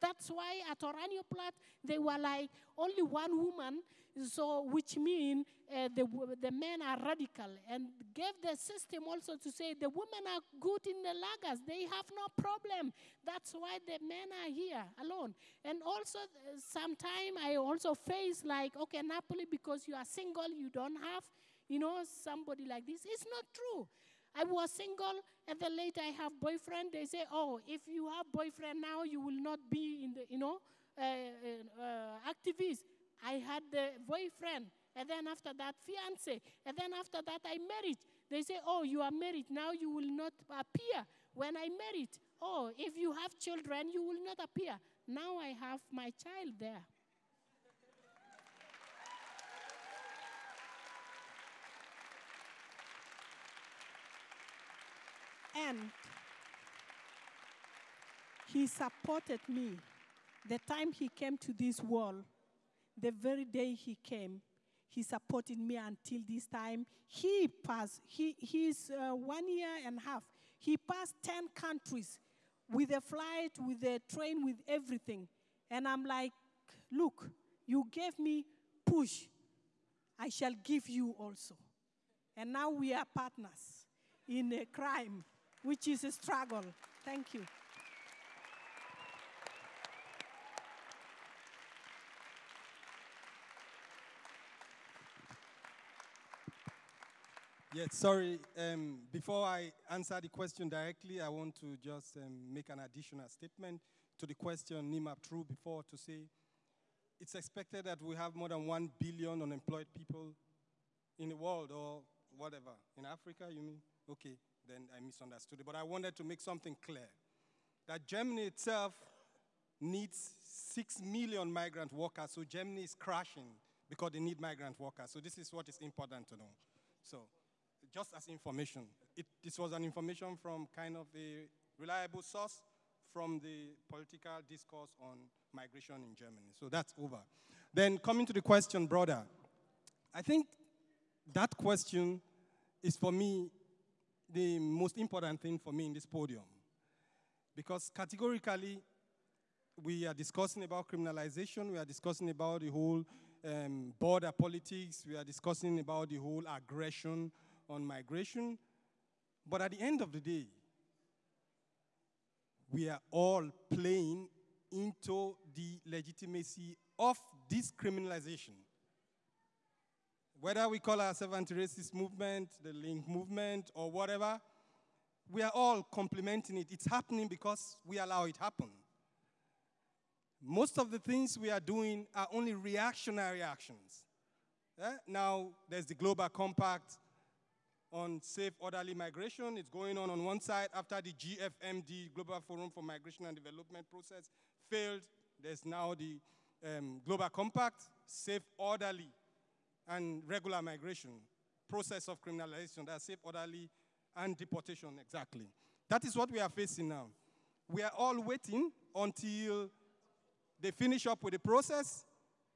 That's why at Oranienplatz, they were like only one woman, so which means uh, the, the men are radical and gave the system also to say the women are good in the lagers. They have no problem. That's why the men are here alone. And also, uh, sometime I also face like, okay, Napuli, because you are single, you don't have, you know, somebody like this. It's not true. I was single, and then later I have boyfriend. They say, oh, if you have boyfriend now, you will not be in the, you know, uh, uh, activist. I had the boyfriend, and then after that, fiance, and then after that, I married. They say, oh, you are married now, you will not appear. When I married, oh, if you have children, you will not appear. Now I have my child there. And he supported me. The time he came to this world, the very day he came, he supported me until this time. He passed, he, he's uh, one year and a half. He passed 10 countries with a flight, with a train, with everything. And I'm like, look, you gave me push. I shall give you also. And now we are partners in a crime which is a struggle. Thank you. Yes, sorry. Um, before I answer the question directly, I want to just um, make an additional statement to the question Nima threw before to say it's expected that we have more than 1 billion unemployed people in the world or whatever. In Africa, you mean? Okay then I misunderstood it. But I wanted to make something clear that Germany itself needs 6 million migrant workers, so Germany is crashing because they need migrant workers. So this is what is important to know. So just as information, it, this was an information from kind of a reliable source from the political discourse on migration in Germany. So that's over. Then coming to the question, brother, I think that question is for me the most important thing for me in this podium. Because categorically, we are discussing about criminalization, we are discussing about the whole um, border politics, we are discussing about the whole aggression on migration. But at the end of the day, we are all playing into the legitimacy of this criminalization. Whether we call ourselves anti-racist movement, the link movement, or whatever, we are all complementing it. It's happening because we allow it happen. Most of the things we are doing are only reactionary actions. Yeah? Now, there's the Global Compact on safe, orderly migration. It's going on on one side. After the GFMD, Global Forum for Migration and Development process, failed, there's now the um, Global Compact, safe, orderly and regular migration, process of criminalization, that's safe, orderly, and deportation, exactly. That is what we are facing now. We are all waiting until they finish up with the process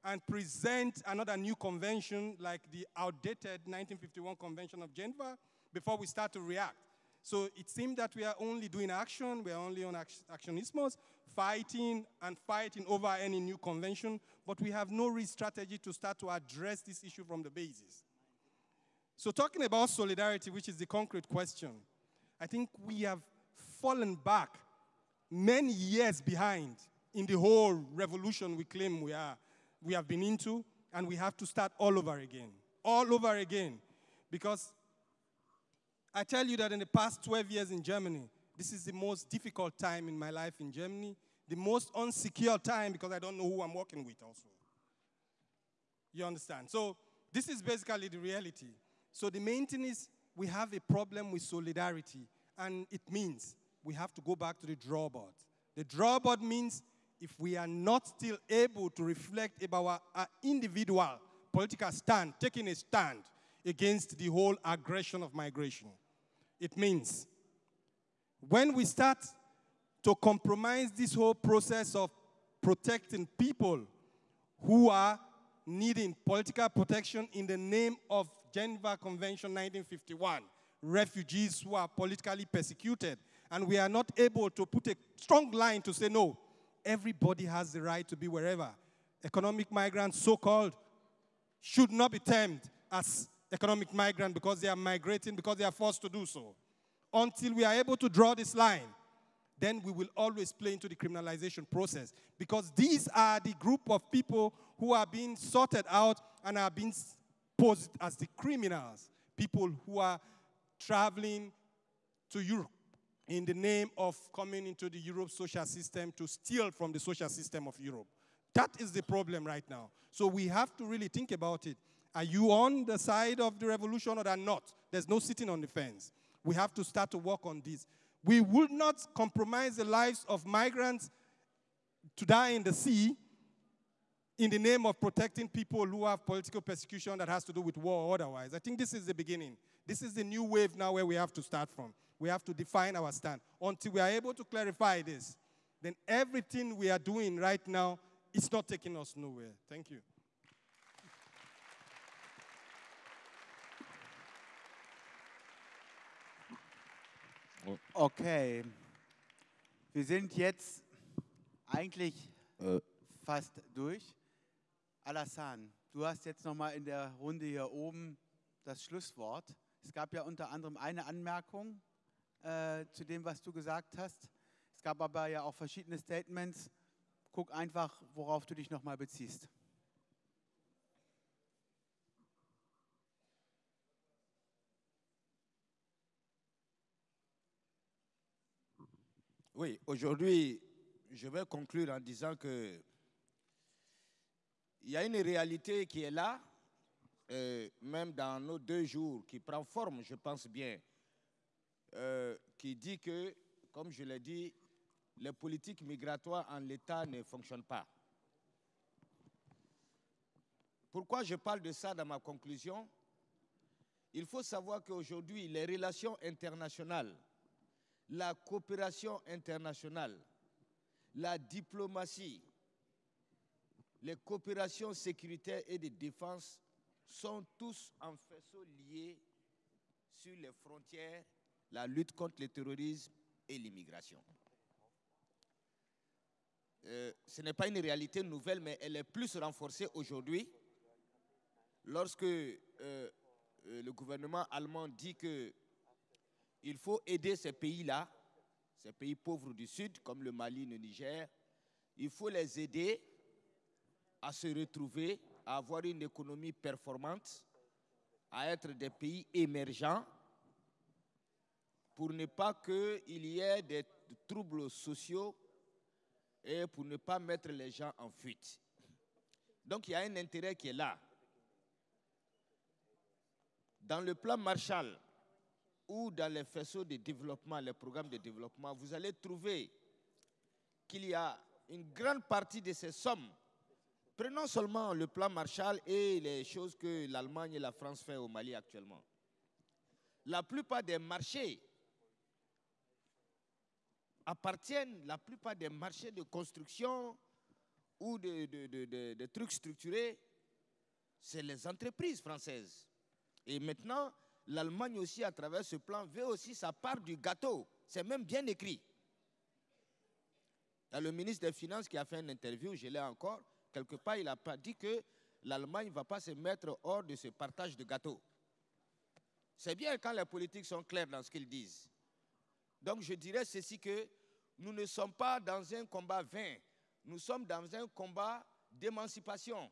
and present another new convention like the outdated 1951 Convention of Geneva before we start to react. So it seems that we are only doing action, we are only on actionismos, fighting and fighting over any new convention, but we have no real strategy to start to address this issue from the basis. So talking about solidarity, which is the concrete question, I think we have fallen back many years behind in the whole revolution we claim we are, we have been into, and we have to start all over again. All over again. Because I tell you that in the past 12 years in Germany, this is the most difficult time in my life in Germany, the most unsecure time because I don't know who I'm working with also. You understand? So this is basically the reality. So the main thing is we have a problem with solidarity, and it means we have to go back to the drawboard. The drawback means if we are not still able to reflect about our, our individual political stand, taking a stand against the whole aggression of migration, it means when we start to compromise this whole process of protecting people who are needing political protection in the name of Geneva Convention 1951, refugees who are politically persecuted, and we are not able to put a strong line to say, no, everybody has the right to be wherever. Economic migrants, so called, should not be termed as economic migrant because they are migrating, because they are forced to do so. Until we are able to draw this line, then we will always play into the criminalization process because these are the group of people who are being sorted out and are being posed as the criminals, people who are traveling to Europe in the name of coming into the Europe social system to steal from the social system of Europe. That is the problem right now. So we have to really think about it. Are you on the side of the revolution or are not? There's no sitting on the fence. We have to start to work on this. We will not compromise the lives of migrants to die in the sea in the name of protecting people who have political persecution that has to do with war or otherwise. I think this is the beginning. This is the new wave now where we have to start from. We have to define our stand. Until we are able to clarify this, then everything we are doing right now is not taking us nowhere. Thank you. Okay. Wir sind jetzt eigentlich Äh. fast durch. Alassane, du hast jetzt nochmal in der Runde hier oben das Schlusswort. Es gab ja unter anderem eine Anmerkung äh, zu dem, was du gesagt hast. Es gab aber ja auch verschiedene Statements. Guck einfach, worauf du dich nochmal beziehst. Oui, aujourd'hui, je vais conclure en disant que il y a une réalité qui est là, euh, même dans nos deux jours, qui prend forme, je pense bien, euh, qui dit que, comme je l'ai dit, les politiques migratoires en l'État ne fonctionnent pas. Pourquoi je parle de ça dans ma conclusion? Il faut savoir qu'aujourd'hui, les relations internationales, la coopération internationale, la diplomatie, les coopérations sécuritaires et de défense sont tous en faisceau liés sur les frontières, la lutte contre le terrorisme et l'immigration. Euh, ce n'est pas une réalité nouvelle, mais elle est plus renforcée aujourd'hui lorsque euh, euh, le gouvernement allemand dit que il faut aider ces pays-là, ces pays pauvres du Sud, comme le Mali, le Niger. Il faut les aider à se retrouver, à avoir une économie performante, à être des pays émergents, pour ne pas qu'il y ait des troubles sociaux et pour ne pas mettre les gens en fuite. Donc il y a un intérêt qui est là. Dans le plan Marshall, ou dans les faisceaux de développement, les programmes de développement, vous allez trouver qu'il y a une grande partie de ces sommes. Prenons seulement le plan Marshall et les choses que l'Allemagne et la France font au Mali actuellement. La plupart des marchés appartiennent, la plupart des marchés de construction ou de, de- trucs structurés, c'est les entreprises françaises. Et maintenant, l'Allemagne aussi, à travers ce plan, veut aussi sa part du gâteau. C'est même bien écrit. Il y a le ministre des Finances qui a fait une interview, je l'ai encore, quelque part, il a pas dit que l'Allemagne ne va pas se mettre hors de ce partage de gâteau. C'est bien quand les politiques sont clairs dans ce qu'ils disent. Donc je dirais ceci que nous ne sommes pas dans un combat vain, nous sommes dans un combat d'émancipation,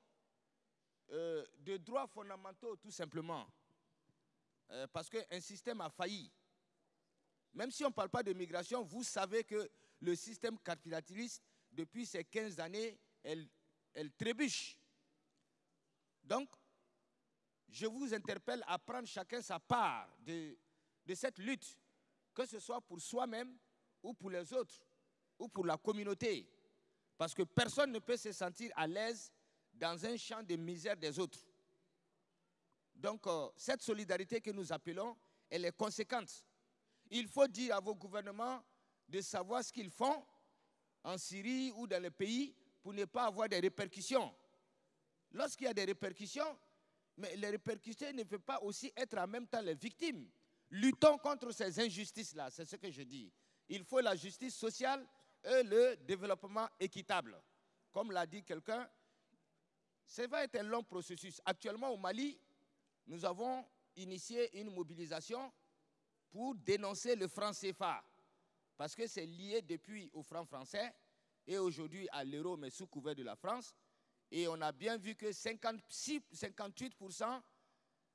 euh, de droits fondamentaux tout simplement. Euh, parce qu'un système a failli. Même si on ne parle pas de migration, vous savez que le système capitaliste, depuis ces 15 années, elle, elle trébuche. Donc, je vous interpelle à prendre chacun sa part de, de cette lutte, que ce soit pour soi-même ou pour les autres, ou pour la communauté. Parce que personne ne peut se sentir à l'aise dans un champ de misère des autres. Donc, euh, cette solidarité que nous appelons, elle est conséquente. Il faut dire à vos gouvernements de savoir ce qu'ils font en Syrie ou dans le pays pour ne pas avoir des répercussions. Lorsqu'il y a des répercussions, mais les répercussions ne peuvent pas aussi être en même temps les victimes. Luttons contre ces injustices-là, c'est ce que je dis. Il faut la justice sociale et le développement équitable. Comme l'a dit quelqu'un, ça va être un long processus. Actuellement au Mali, nous avons initié une mobilisation pour dénoncer le franc CFA, parce que c'est lié depuis au franc français et aujourd'hui à l'euro, mais sous couvert de la France. Et on a bien vu que 56, 58%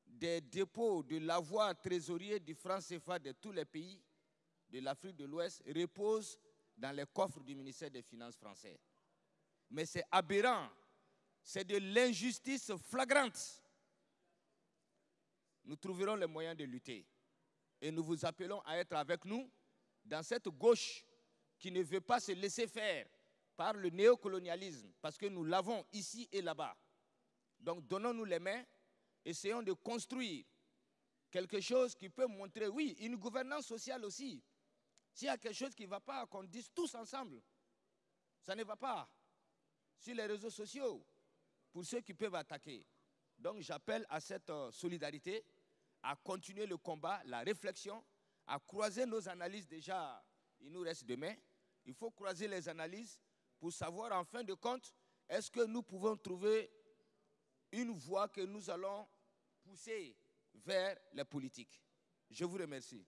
des dépôts de l'avoir trésorier du franc CFA de tous les pays de l'Afrique de l'Ouest reposent dans les coffres du ministère des Finances français. Mais c'est aberrant, c'est de l'injustice flagrante. Nous trouverons les moyens de lutter. Et nous vous appelons à être avec nous dans cette gauche qui ne veut pas se laisser faire par le néocolonialisme, parce que nous l'avons ici et là-bas. Donc donnons-nous les mains, essayons de construire quelque chose qui peut montrer, oui, une gouvernance sociale aussi. S'il y a quelque chose qui ne va pas, qu'on dise tous ensemble, ça ne va pas. Sur les réseaux sociaux, pour ceux qui peuvent attaquer. Donc j'appelle à cette euh, solidarité, à continuer le combat, la réflexion, à croiser nos analyses déjà. Il nous reste demain. Il faut croiser les analyses pour savoir en fin de compte, est-ce que nous pouvons trouver une voie que nous allons pousser vers la politique. Je vous remercie.